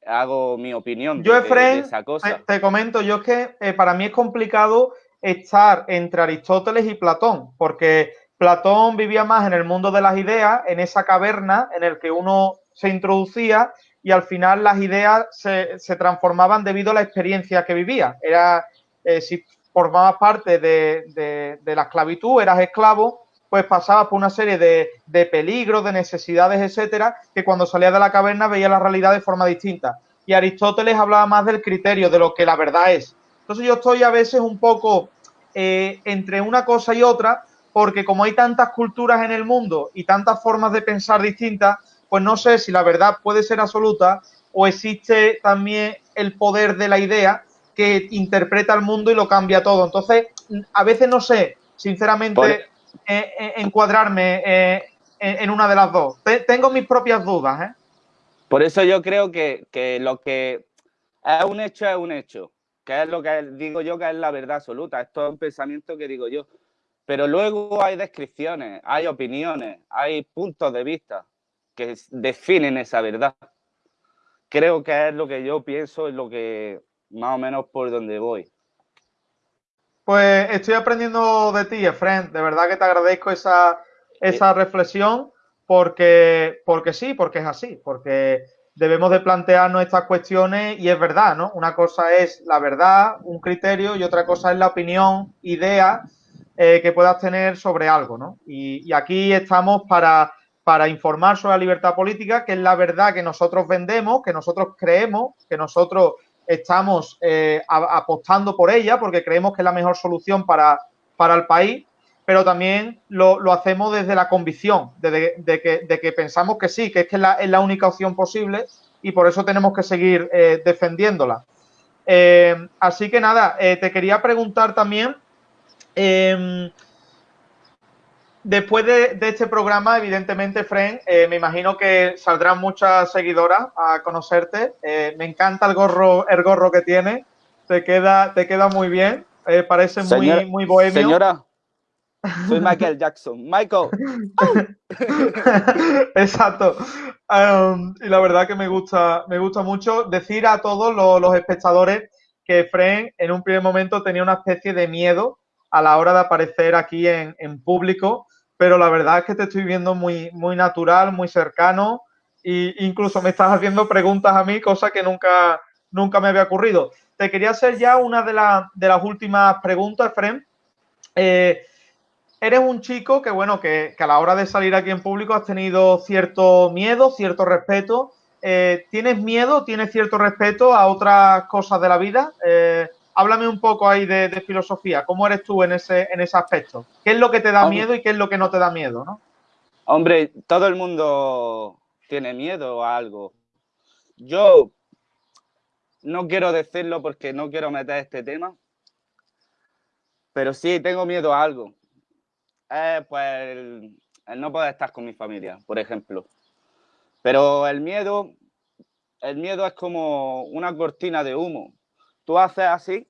hago mi opinión yo, de, esa cosa. Te, comento, yo es que eh, para mí es complicado estar entre Aristóteles y Platón, porque Platón vivía más en el mundo de las ideas, en esa caverna en el que uno se introducía y al final las ideas se, transformaban debido a la experiencia que vivía. Era, eh, si formabas parte de, de la esclavitud, eras esclavo, pues pasaba por una serie de, peligros, de necesidades, etcétera, que cuando salía de la caverna veía la realidad de forma distinta. Y Aristóteles hablaba más del criterio, de lo que la verdad es. Entonces yo estoy a veces un poco eh, entre una cosa y otra, porque como hay tantas culturas en el mundo y tantas formas de pensar distintas, pues no sé si la verdad puede ser absoluta o existe también el poder de la idea que interpreta el mundo y lo cambia todo. Entonces, a veces no sé, sinceramente, eh, eh, encuadrarme eh, en una de las dos. tengo mis propias dudas. Por eso yo creo que, que, lo que es un hecho es un hecho, que es lo que digo yo que es la verdad absoluta. Esto es un pensamiento que digo yo. Pero luego hay descripciones, hay opiniones, hay puntos de vista que definen esa verdad. Creo que es lo que yo pienso, es lo que más o menos por donde voy. Pues estoy aprendiendo de ti, Efren. De verdad que te agradezco esa, esa reflexión porque, porque sí, porque es así, porque debemos de plantearnos estas cuestiones y es verdad, ¿no? Una cosa es la verdad, un criterio y otra cosa es la opinión, idea eh, que puedas tener sobre algo, ¿no? Y, aquí estamos para, para informar sobre la libertad política, que es la verdad que nosotros vendemos, que nosotros creemos, que nosotros estamos eh, apostando por ella porque creemos que es la mejor solución para, para el país, pero también lo, lo hacemos desde la convicción, de, de, que, de, que, pensamos que sí, que es que es la, es la, única opción posible y por eso tenemos que seguir eh, defendiéndola. Eh, así que nada, te quería preguntar también Em, después de, este programa, evidentemente, Fren, eh, me imagino que saldrán muchas seguidoras a conocerte. Eh, me encanta el gorro, el gorro que tiene. Te queda, te queda muy bien. Eh, parece muy, muy bohemio. Señora, soy Michael Jackson. Michael. Exacto. Em, y la verdad que me gusta, me gusta mucho decir a todos los, los espectadores que Fren en un primer momento tenía una especie de miedo a la hora de aparecer aquí en, público, pero la verdad es que te estoy viendo muy, muy natural, muy cercano e incluso me estás haciendo preguntas a mí, cosa que nunca, nunca me había ocurrido. Te quería hacer ya una de, de las últimas preguntas, Fren. Eh, eres un chico que, bueno, que, a la hora de salir aquí en público has tenido cierto miedo, cierto respeto. Eh, ¿Tienes miedo, tienes cierto respeto a otras cosas de la vida? Eh, háblame un poco ahí de, filosofía. ¿Cómo eres tú en ese, en ese aspecto? ¿Qué es lo que te da miedo y qué es lo que no te da miedo? ¿no? Hombre, todo el mundo tiene miedo a algo. Yo no quiero decirlo porque no quiero meter este tema, pero sí tengo miedo a algo. pues el, el no poder estar con mi familia, por ejemplo. Pero el miedo, el miedo es como una cortina de humo Tú haces así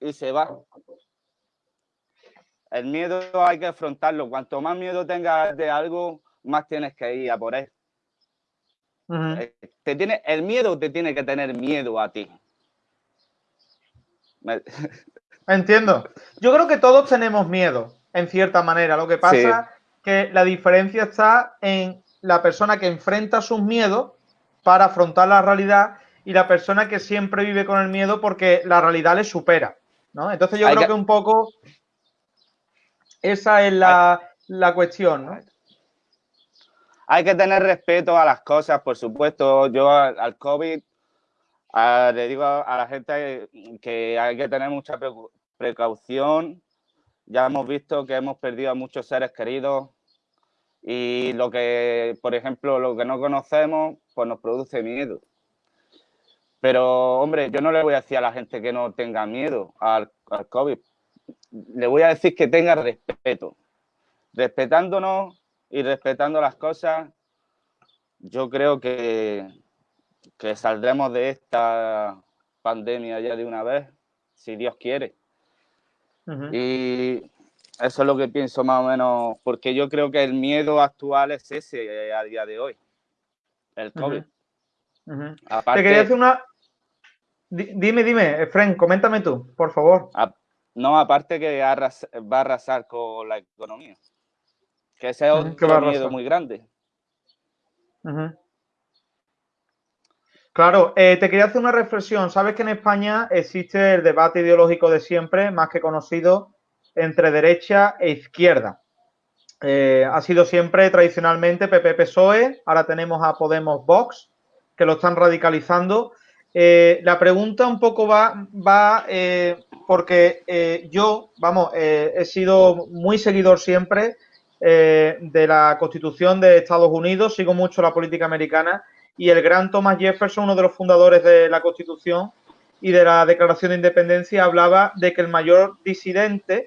y se va. El miedo hay que afrontarlo. Cuanto más miedo tengas de algo, más tienes que ir a por él. Eh, te tiene, el miedo te tiene que tener miedo a ti. Entiendo. Yo creo que todos tenemos miedo, en cierta manera. Lo que pasa es que la diferencia está en la persona que enfrenta sus miedos para afrontar la realidad y la persona que siempre vive con el miedo porque la realidad le supera, ¿no? Entonces yo creo que... un poco esa es la, cuestión, ¿no? Hay que tener respeto a las cosas, por supuesto. Yo al, COVID le digo a, la gente que hay que tener mucha precaución. Ya hemos visto que hemos perdido a muchos seres queridos y lo que, por ejemplo, lo que no conocemos, pues nos produce miedo. Pero, hombre, yo no le voy a decir a la gente que no tenga miedo al, COVID. Le voy a decir que tenga respeto. Respetándonos y respetando las cosas, yo creo que, que saldremos de esta pandemia ya de una vez, si Dios quiere. Y eso es lo que pienso más o menos, porque yo creo que el miedo actual es ese a día de hoy, el COVID. Te quería hacer una, Dime, dime, Efren, coméntame tú, por favor. no, aparte que va a arrasar con la economía. Que ese es otro miedo muy grande. Claro, eh, te quería hacer una reflexión. Sabes que en España existe el debate ideológico de siempre, más que conocido, entre derecha e izquierda. Eh, ha sido siempre tradicionalmente PP-PSOE, ahora tenemos a Podemos Vox, que lo están radicalizando. Eh, la pregunta un poco va, va eh, porque eh, yo, vamos, he sido muy seguidor siempre de la Constitución de Estados Unidos, sigo mucho la política americana y el gran Thomas Jefferson, uno de los fundadores de la Constitución y de la Declaración de Independencia, hablaba de que el mayor disidente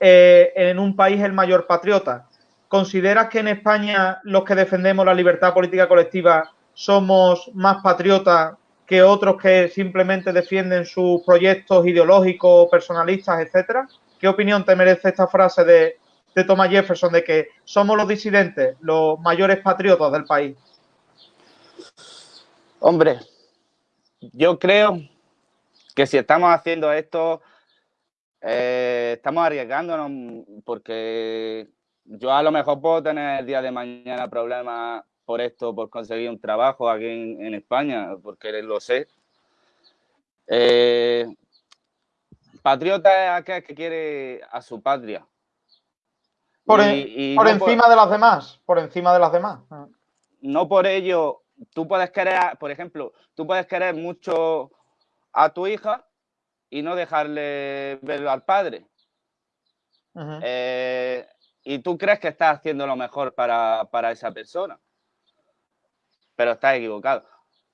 en un país es el mayor patriota. ¿Consideras que en España los que defendemos la libertad política colectiva somos más patriotas que otros que simplemente defienden sus proyectos ideológicos, personalistas, etcétera? ¿Qué opinión te merece esta frase de, de Thomas Jefferson de que somos los disidentes, los mayores patriotas del país? Hombre, yo creo que si estamos haciendo esto, eh, estamos arriesgándonos porque yo a lo mejor puedo tener el día de mañana problemas por esto, por conseguir un trabajo aquí en, España, porque lo sé. Eh, patriota es aquel que quiere a su patria. Por, encima de las demás, por encima de las demás. No por ello, tú puedes querer, por ejemplo, tú puedes querer mucho a tu hija y no dejarle verlo al padre. Eh, y tú crees que estás haciendo lo mejor para, para esa persona pero estás equivocado.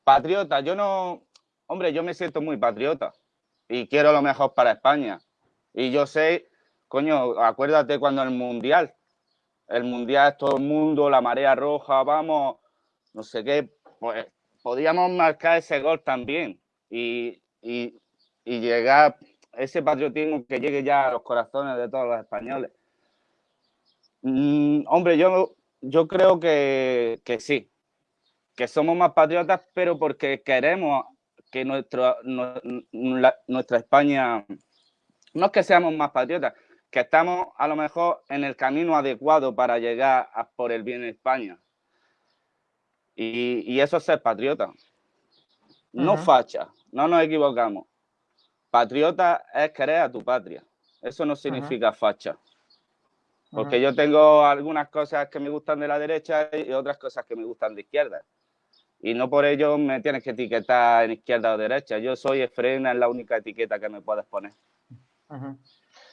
Patriota, yo no, hombre, yo me siento muy patriota y quiero lo mejor para España. Y yo sé, coño, acuérdate cuando el Mundial, el Mundial todo el mundo, la marea roja, vamos, no sé qué, pues podíamos marcar ese gol también y, y, y llegar, ese patriotismo que llegue ya a los corazones de todos los españoles. Mm, hombre, yo, yo creo que, que sí, que somos más patriotas, pero porque queremos que nuestro, nuestra España, no es que seamos más patriotas, que estamos a lo mejor en el camino adecuado para llegar a por el bien de España. Y, eso es ser patriota. No facha, no nos equivocamos. Patriota es querer a tu patria. Eso no significa facha. Porque yo tengo algunas cosas que me gustan de la derecha y otras cosas que me gustan de izquierda y no por ello me tienes que etiquetar en izquierda o derecha. Yo soy Efrena, es la única etiqueta que me puedes poner.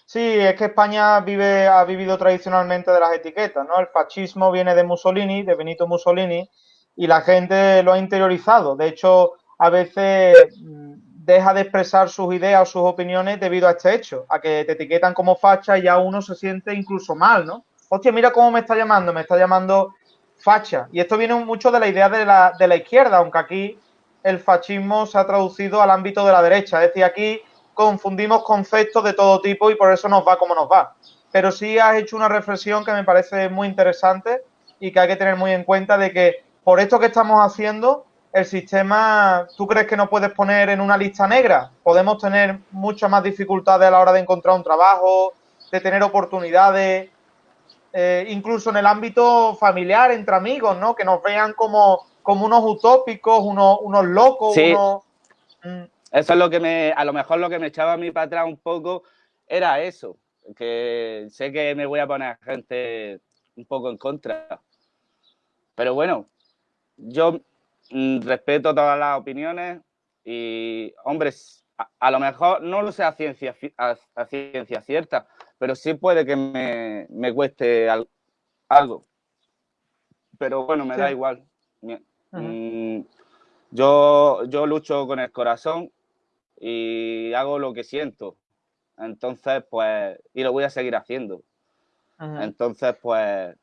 Sí, es que España vive, ha vivido tradicionalmente de las etiquetas, ¿no? El fascismo viene de Mussolini, de Benito Mussolini, y la gente lo ha interiorizado. De hecho, a veces mm, deja de expresar sus ideas o sus opiniones debido a este hecho, a que te etiquetan como facha y ya uno se siente incluso mal, ¿no? Hostia, mira cómo me está llamando, me está llamando facha. Y esto viene mucho de la idea de la, de la izquierda, aunque aquí el fascismo se ha traducido al ámbito de la derecha. Es decir, aquí confundimos conceptos de todo tipo y por eso nos va como nos va. Pero sí has hecho una reflexión que me parece muy interesante y que hay que tener muy en cuenta de que por esto que estamos haciendo, el sistema, ¿tú crees que no puedes poner en una lista negra? Podemos tener muchas más dificultades a la hora de encontrar un trabajo, de tener oportunidades, eh, incluso en el ámbito familiar, entre amigos, ¿no? Que nos vean como, como unos utópicos, unos, unos locos, sí. Mm. Eso es lo que me, a lo mejor lo que me echaba a mí para atrás un poco era eso, que sé que me voy a poner a gente un poco en contra. Pero bueno, yo mm, respeto todas las opiniones y, hombres, a, lo mejor no lo sé a ciencia, a ciencia cierta, pero sí puede que me, me cueste algo. Pero bueno, me da igual. Mm, yo, yo lucho con el corazón y hago lo que siento. Entonces, pues, y lo voy a seguir haciendo. Entonces, pues...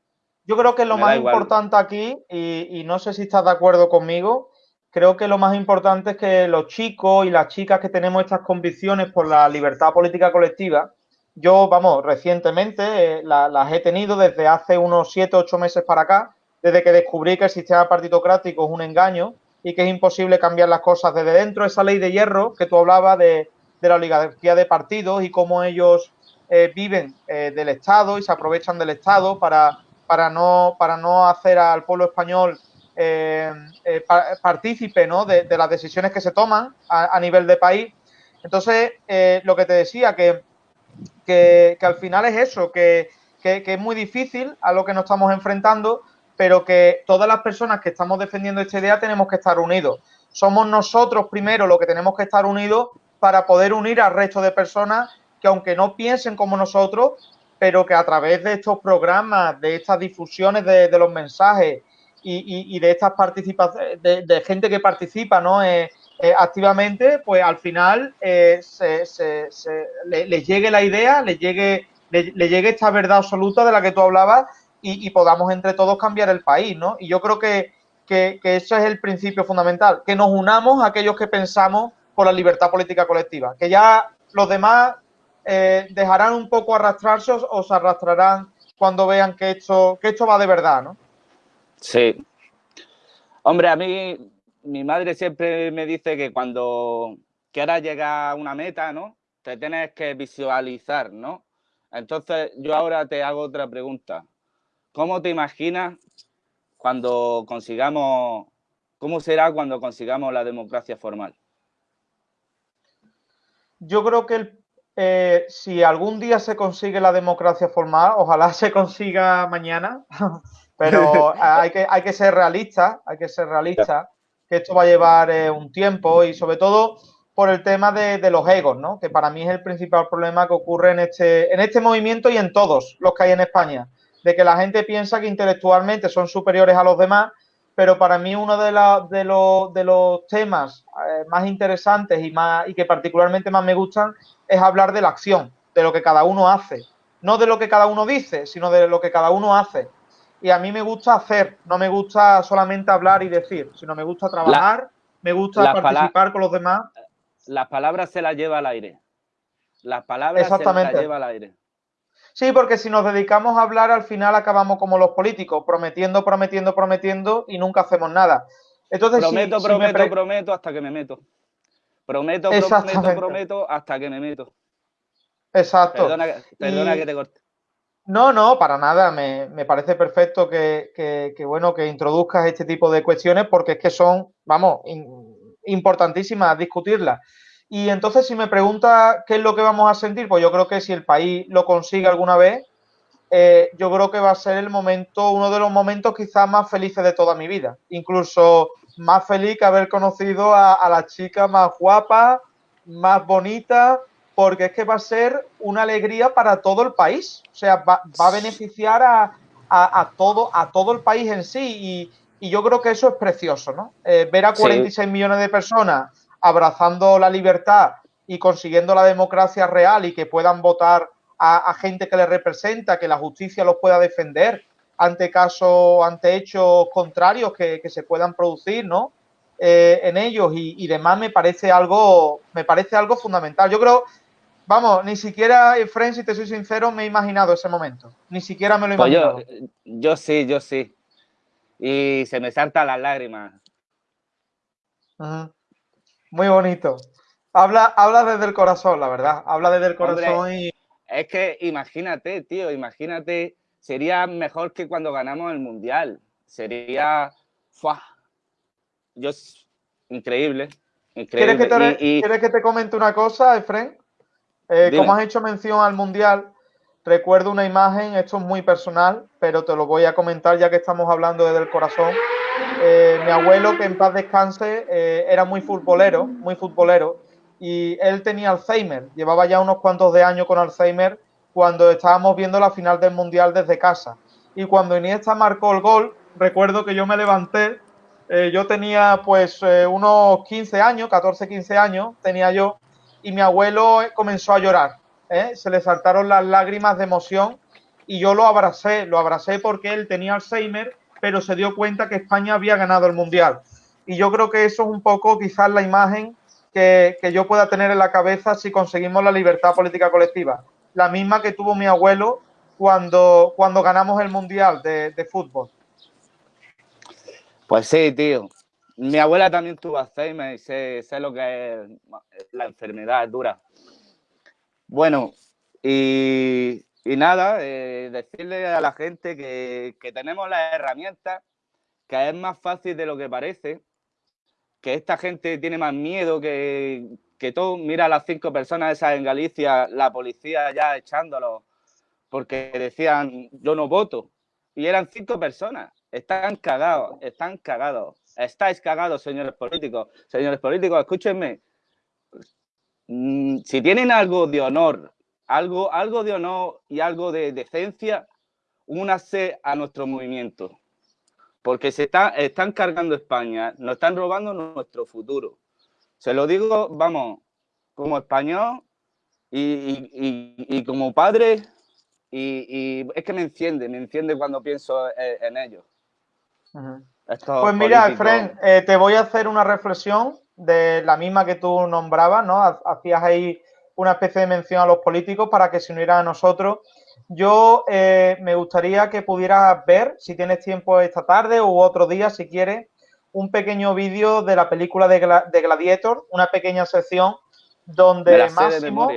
Yo creo que lo más importante aquí, y, y, no sé si estás de acuerdo conmigo, creo que lo más importante es que los chicos y las chicas que tenemos estas convicciones por la libertad política colectiva, yo, vamos, recientemente eh, las he tenido desde hace unos 7, 8 meses para acá, desde que descubrí que el sistema partitocrático es un engaño y que es imposible cambiar las cosas desde dentro. Esa ley de hierro que tú hablabas de, la oligarquía de partidos y cómo ellos eh, viven eh, del Estado y se aprovechan del Estado para, para, no, para no hacer al pueblo español partícipe ¿no? de, las decisiones que se toman a nivel de país. Entonces, lo que te decía, que que, al final es eso, que, es muy difícil a lo que nos estamos enfrentando, pero que todas las personas que estamos defendiendo esta idea tenemos que estar unidos. Somos nosotros primero los que tenemos que estar unidos para poder unir al resto de personas que aunque no piensen como nosotros, pero que a través de estos programas, de estas difusiones de, los mensajes y, de estas participaciones, de, gente que participa ¿no? Eh, eh, activamente, pues al final eh, se, les llegue la idea, les llegue, le, llegue esta verdad absoluta de la que tú hablabas y, podamos entre todos cambiar el país, ¿no? Y yo creo que, que, que eso es el principio fundamental, que nos unamos a aquellos que pensamos por la libertad política colectiva, que ya los demás eh, dejarán un poco arrastrarse o, se arrastrarán cuando vean que esto, que esto va de verdad, ¿no? Sí. Hombre, a mí mi madre siempre me dice que cuando quieras llegar a una meta, ¿no? Te tienes que visualizar, ¿no? Entonces, yo ahora te hago otra pregunta. ¿Cómo te imaginas cuando consigamos, cómo será cuando consigamos la democracia formal? Yo creo que eh, si algún día se consigue la democracia formal, ojalá se consiga mañana, pero hay que, hay que ser realista, hay que ser realista, que esto va a llevar eh, un tiempo y sobre todo por el tema de, los egos, ¿no? que para mí es el principal problema que ocurre en este, en este movimiento y en todos los que hay en España, de que la gente piensa que intelectualmente son superiores a los demás pero para mí uno de los temas eh, más interesantes y, más, y que particularmente más me gustan es hablar de la acción, de lo que cada uno hace. No de lo que cada uno dice, sino de lo que cada uno hace. Y a mí me gusta hacer, no me gusta solamente hablar y decir, sino me gusta trabajar, me gusta participar con los demás. Las palabras se las lleva al aire. Las palabras se las lleva al aire. Sí, porque si nos dedicamos a hablar, al final acabamos como los políticos, prometiendo, prometiendo, prometiendo y nunca hacemos nada. Entonces, prometo, prometo, prometo hasta que me meto. Prometo, prometo, prometo hasta que me meto. Exacto. Perdona, que te corte. No, no, para nada. Me, parece perfecto que, bueno, que introduzcas este tipo de cuestiones porque es que son, vamos, importantísimas discutirlas. Y entonces, si me pregunta qué es lo que vamos a sentir, pues yo creo que si el país lo consigue alguna vez, eh, yo creo que va a ser el momento, uno de los momentos quizás más felices de toda mi vida. Incluso más feliz que haber conocido a, la chica más guapa, más bonita, porque es que va a ser una alegría para todo el país. O sea, va, a beneficiar a, todo, a todo el país en sí. Y, yo creo que eso es precioso, ¿no? Eh, ver a 46 millones de personas abrazando la libertad y consiguiendo la democracia real y que puedan votar a, gente que les representa, que la justicia los pueda defender ante casos, ante hechos contrarios que, se puedan producir, ¿no? Eh, en ellos y, demás me parece algo, me parece algo fundamental. Yo creo, vamos, ni siquiera, Fren, si te soy sincero, me he imaginado ese momento. Ni siquiera me lo he pues imaginado. yo, sí, yo sí. Y se me saltan las lágrimas. Muy bonito. Habla, habla desde el corazón, la verdad. Habla desde el corazón y. Es que imagínate, tío, imagínate, sería mejor que cuando ganamos el mundial. Sería. ¡fua! Yo, increíble. increíble. ¿Quieres que, te, comente una cosa, Efren? Eh, como has hecho mención al mundial, recuerdo una imagen, esto es muy personal, pero te lo voy a comentar ya que estamos hablando desde el corazón. Eh, mi abuelo, que en paz descanse, eh, era muy futbolero, muy futbolero, y él tenía Alzheimer, llevaba ya unos cuantos de años con Alzheimer cuando estábamos viendo la final del Mundial desde casa. Y cuando Iniesta marcó el gol, recuerdo que yo me levanté, eh, yo tenía pues unos 15 años, 14, 15 años tenía yo, y mi abuelo comenzó a llorar, se le saltaron las lágrimas de emoción y yo lo abracé, lo abracé porque él tenía Alzheimer pero se dio cuenta que España había ganado el Mundial. Y yo creo que eso es un poco quizás la imagen que, yo pueda tener en la cabeza si conseguimos la libertad política colectiva. La misma que tuvo mi abuelo cuando, cuando ganamos el Mundial de, fútbol. Pues sí, tío. Mi abuela también tuvo Alzheimer y sé, lo que es la enfermedad, es dura. Bueno, y y nada, eh, decirle a la gente que, tenemos las herramientas, que es más fácil de lo que parece, que esta gente tiene más miedo que, que todo. Mira a las cinco personas esas en Galicia, la policía ya echándolos porque decían yo no voto. Y eran cinco personas. Están cagados, están cagados. Estáis cagados, señores políticos. Señores políticos, escúchenme. mm, si tienen algo de honor, algo, algo de honor y algo de decencia, únase a nuestro movimiento. Porque se está, están cargando España, nos están robando nuestro futuro. Se lo digo, vamos, como español y, como padre, y, es que me enciende, me enciende cuando pienso en, ellos. Pues mira, Fren, eh, te voy a hacer una reflexión de la misma que tú nombrabas, ¿no? Hacías ahí una especie de mención a los políticos para que se unieran a nosotros. Yo eh, me gustaría que pudieras ver, si tienes tiempo esta tarde u otro día, si quieres, un pequeño vídeo de la película de, Gladiator, una pequeña sección donde Máximo,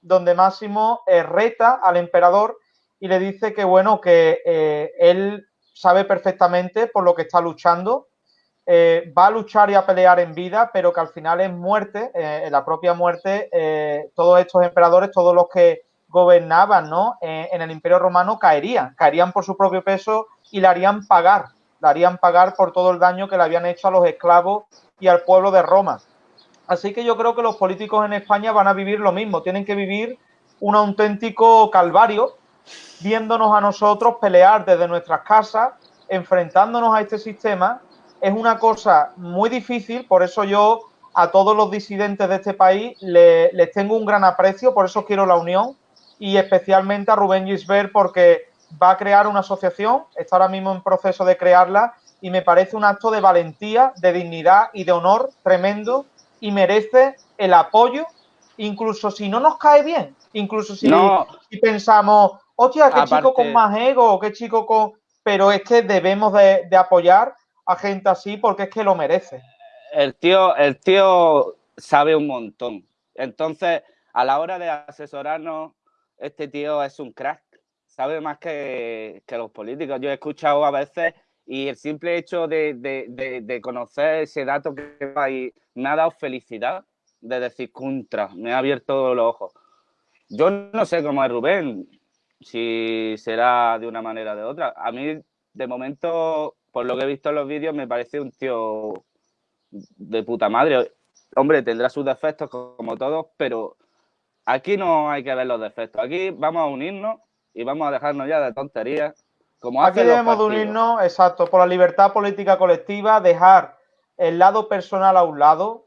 donde Máximo eh, reta al emperador y le dice que, bueno, que eh, él sabe perfectamente por lo que está luchando, eh, va a luchar y a pelear en vida, pero que al final es muerte, en la propia muerte, todos estos emperadores, todos los que gobernaban ¿no? en el Imperio Romano caerían, caerían por su propio peso y le harían pagar, le harían pagar por todo el daño que le habían hecho a los esclavos y al pueblo de Roma. Así que yo creo que los políticos en España van a vivir lo mismo, tienen que vivir un auténtico calvario, viéndonos a nosotros pelear desde nuestras casas, enfrentándonos a este sistema. Es una cosa muy difícil, por eso yo a todos los disidentes de este país les tengo un gran aprecio, por eso quiero la unión y especialmente a Rubén Gisbert porque va a crear una asociación, está ahora mismo en proceso de crearla y me parece un acto de valentía, de dignidad y de honor tremendo y merece el apoyo, incluso si no nos cae bien, incluso si, pensamos, hostia, qué chico con más ego, qué chico con... Pero es que debemos de, apoyar a gente así porque es que lo merece. El tío, el tío sabe un montón. Entonces, a la hora de asesorarnos, este tío es un crack. Sabe más que, que los políticos. Yo he escuchado a veces y el simple hecho de, conocer ese dato que ahí me ha dado felicidad de decir contra, me ha abierto los ojos. Yo no sé cómo es Rubén, si será de una manera o de otra. A mí, de momento, por lo que he visto en los vídeos, me parece un tío de puta madre. Hombre, tendrá sus defectos como todos, pero aquí no hay que ver los defectos. Aquí vamos a unirnos y vamos a dejarnos ya de tonterías Aquí debemos de unirnos, exacto, por la libertad política colectiva, dejar el lado personal a un lado.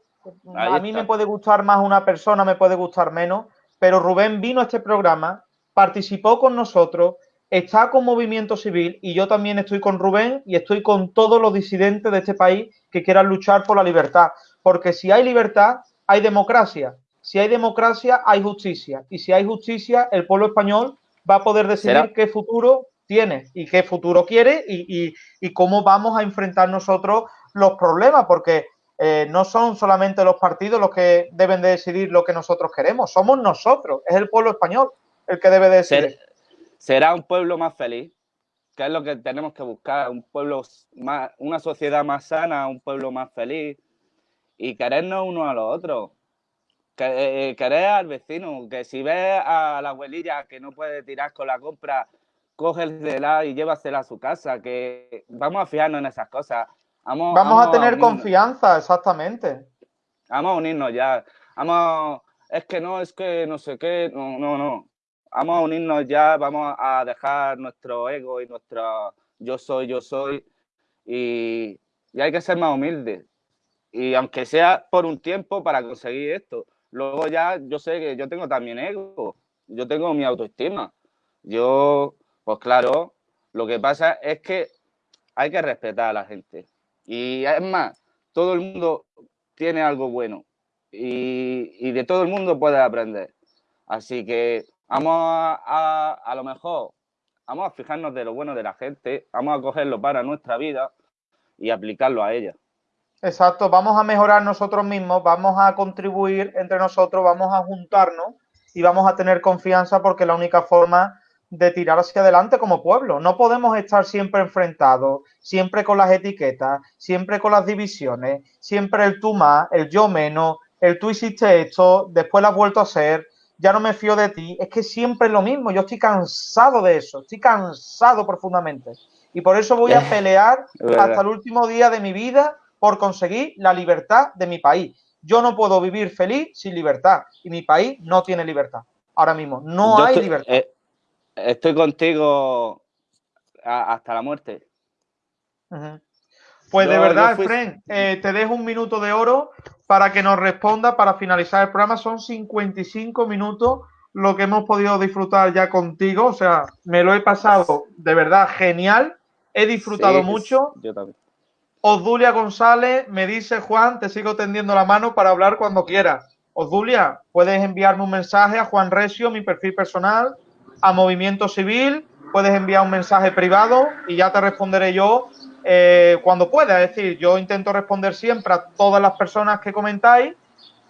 a mí me puede gustar más una persona, me puede gustar menos, pero Rubén vino a este programa, participó con nosotros, está con Movimiento Civil y yo también estoy con Rubén y estoy con todos los disidentes de este país que quieran luchar por la libertad. Porque si hay libertad, hay democracia. Si hay democracia, hay justicia. Y si hay justicia, el pueblo español va a poder decidir qué futuro tiene y qué futuro quiere y, cómo vamos a enfrentar nosotros los problemas, porque eh, no son solamente los partidos los que deben de decidir lo que nosotros queremos, somos nosotros, es el pueblo español el que debe decidir. Será un pueblo más feliz, que es lo que tenemos que buscar, un pueblo más, una sociedad más sana, un pueblo más feliz y querernos uno a los otros. Que, eh, querer al vecino, que si ves a la abuelilla que no puede tirar con la compra cógesela y llévasela a su casa, que vamos a fijarnos en esas cosas. Vamos, a tener confianza, exactamente. Vamos a unirnos ya. Vamos, es que no, es que no sé qué, no, no, no. Vamos a unirnos ya, vamos a dejar nuestro ego y nuestra yo soy, yo soy. Y, y hay que ser más humildes. Y aunque sea por un tiempo para conseguir esto. Luego ya yo sé que yo tengo también ego. Yo tengo mi autoestima. Yo pues claro, lo que pasa es que hay que respetar a la gente. Y es más, todo el mundo tiene algo bueno y, de todo el mundo puede aprender. Así que vamos a, a, lo mejor, vamos a fijarnos de lo bueno de la gente, vamos a cogerlo para nuestra vida y aplicarlo a ella. Exacto, vamos a mejorar nosotros mismos, vamos a contribuir entre nosotros, vamos a juntarnos y vamos a tener confianza porque la única forma de tirar hacia adelante como pueblo. No podemos estar siempre enfrentados, siempre con las etiquetas, siempre con las divisiones, siempre el tú más, el yo menos, el tú hiciste esto, después lo has vuelto a hacer, ya no me fío de ti. Es que siempre es lo mismo. Yo estoy cansado de eso, estoy cansado profundamente. Y por eso voy a pelear hasta el último día de mi vida por conseguir la libertad de mi país. Yo no puedo vivir feliz sin libertad y mi país no tiene libertad. Ahora mismo, no hay libertad. Eh, estoy contigo hasta la muerte. Pues de verdad, Fren, eh, te dejo un minuto de oro para que nos responda para finalizar el programa. Son 55 minutos lo que hemos podido disfrutar ya contigo. O sea, me lo he pasado de verdad genial. He disfrutado mucho. Yo también. Osdulia González me dice, Juan, te sigo tendiendo la mano para hablar cuando quieras. Osdulia, puedes enviarme un mensaje a Juan Resio, mi perfil personal, a Movimiento Civil, puedes enviar un mensaje privado y ya te responderé yo eh, cuando pueda. Es decir, yo intento responder siempre a todas las personas que comentáis,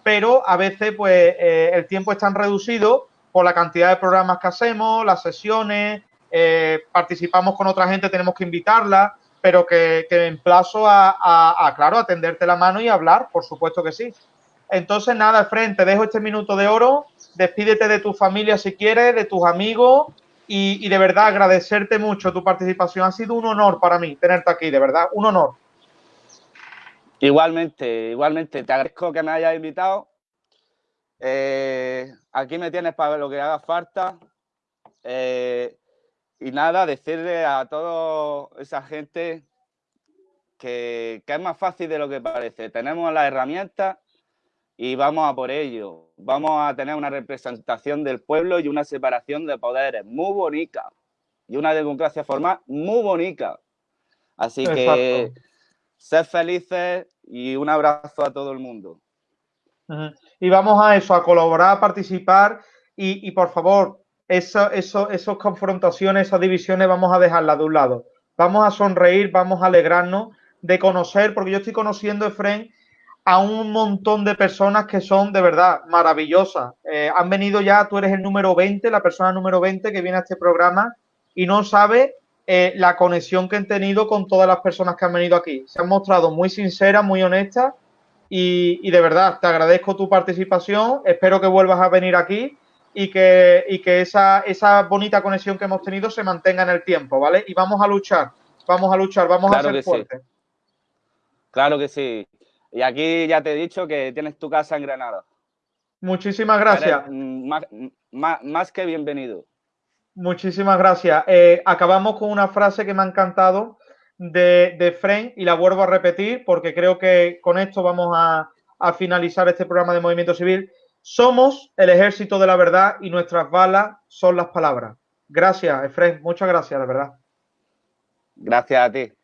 pero a veces pues eh, el tiempo es tan reducido por la cantidad de programas que hacemos, las sesiones, eh, participamos con otra gente, tenemos que invitarla, pero que, que emplazo a, claro, atenderte la mano y hablar, por supuesto que sí. Entonces, nada, Fren, te dejo este minuto de oro, despídete de tu familia si quieres, de tus amigos y, y, de verdad agradecerte mucho tu participación. Ha sido un honor para mí tenerte aquí, de verdad, un honor. Igualmente, igualmente, te agradezco que me hayas invitado. Eh, aquí me tienes para lo que haga falta. Eh, y nada, decirle a toda esa gente que, es más fácil de lo que parece. Tenemos las herramientas y vamos a por ello. Vamos a tener una representación del pueblo y una separación de poderes muy bonita. Y una democracia formal muy bonita. Así que sed felices y un abrazo a todo el mundo. Y vamos a eso, a colaborar, a participar y, por favor, eso, eso, esas confrontaciones, esas divisiones, vamos a dejarlas de un lado. Vamos a sonreír, vamos a alegrarnos de conocer, porque yo estoy conociendo, Efren, a un montón de personas que son de verdad maravillosas. Eh, han venido ya, tú eres el número 20, la persona número 20 que viene a este programa y no sabe eh, la conexión que han tenido con todas las personas que han venido aquí. Se han mostrado muy sinceras, muy honestas y, de verdad, te agradezco tu participación. Espero que vuelvas a venir aquí y que, y que esa, esa bonita conexión que hemos tenido se mantenga en el tiempo, ¿vale? Y vamos a luchar, vamos a luchar, vamos a ser fuertes. Claro que sí. Y aquí ya te he dicho que tienes tu casa en Granada. Muchísimas gracias. Más, que bienvenido. Muchísimas gracias. Eh, acabamos con una frase que me ha encantado de, de y la vuelvo a repetir porque creo que con esto vamos a, finalizar este programa de Movimiento Civil. Somos el ejército de la verdad y nuestras balas son las palabras. Gracias, Efren. Muchas gracias, de verdad. Gracias a ti.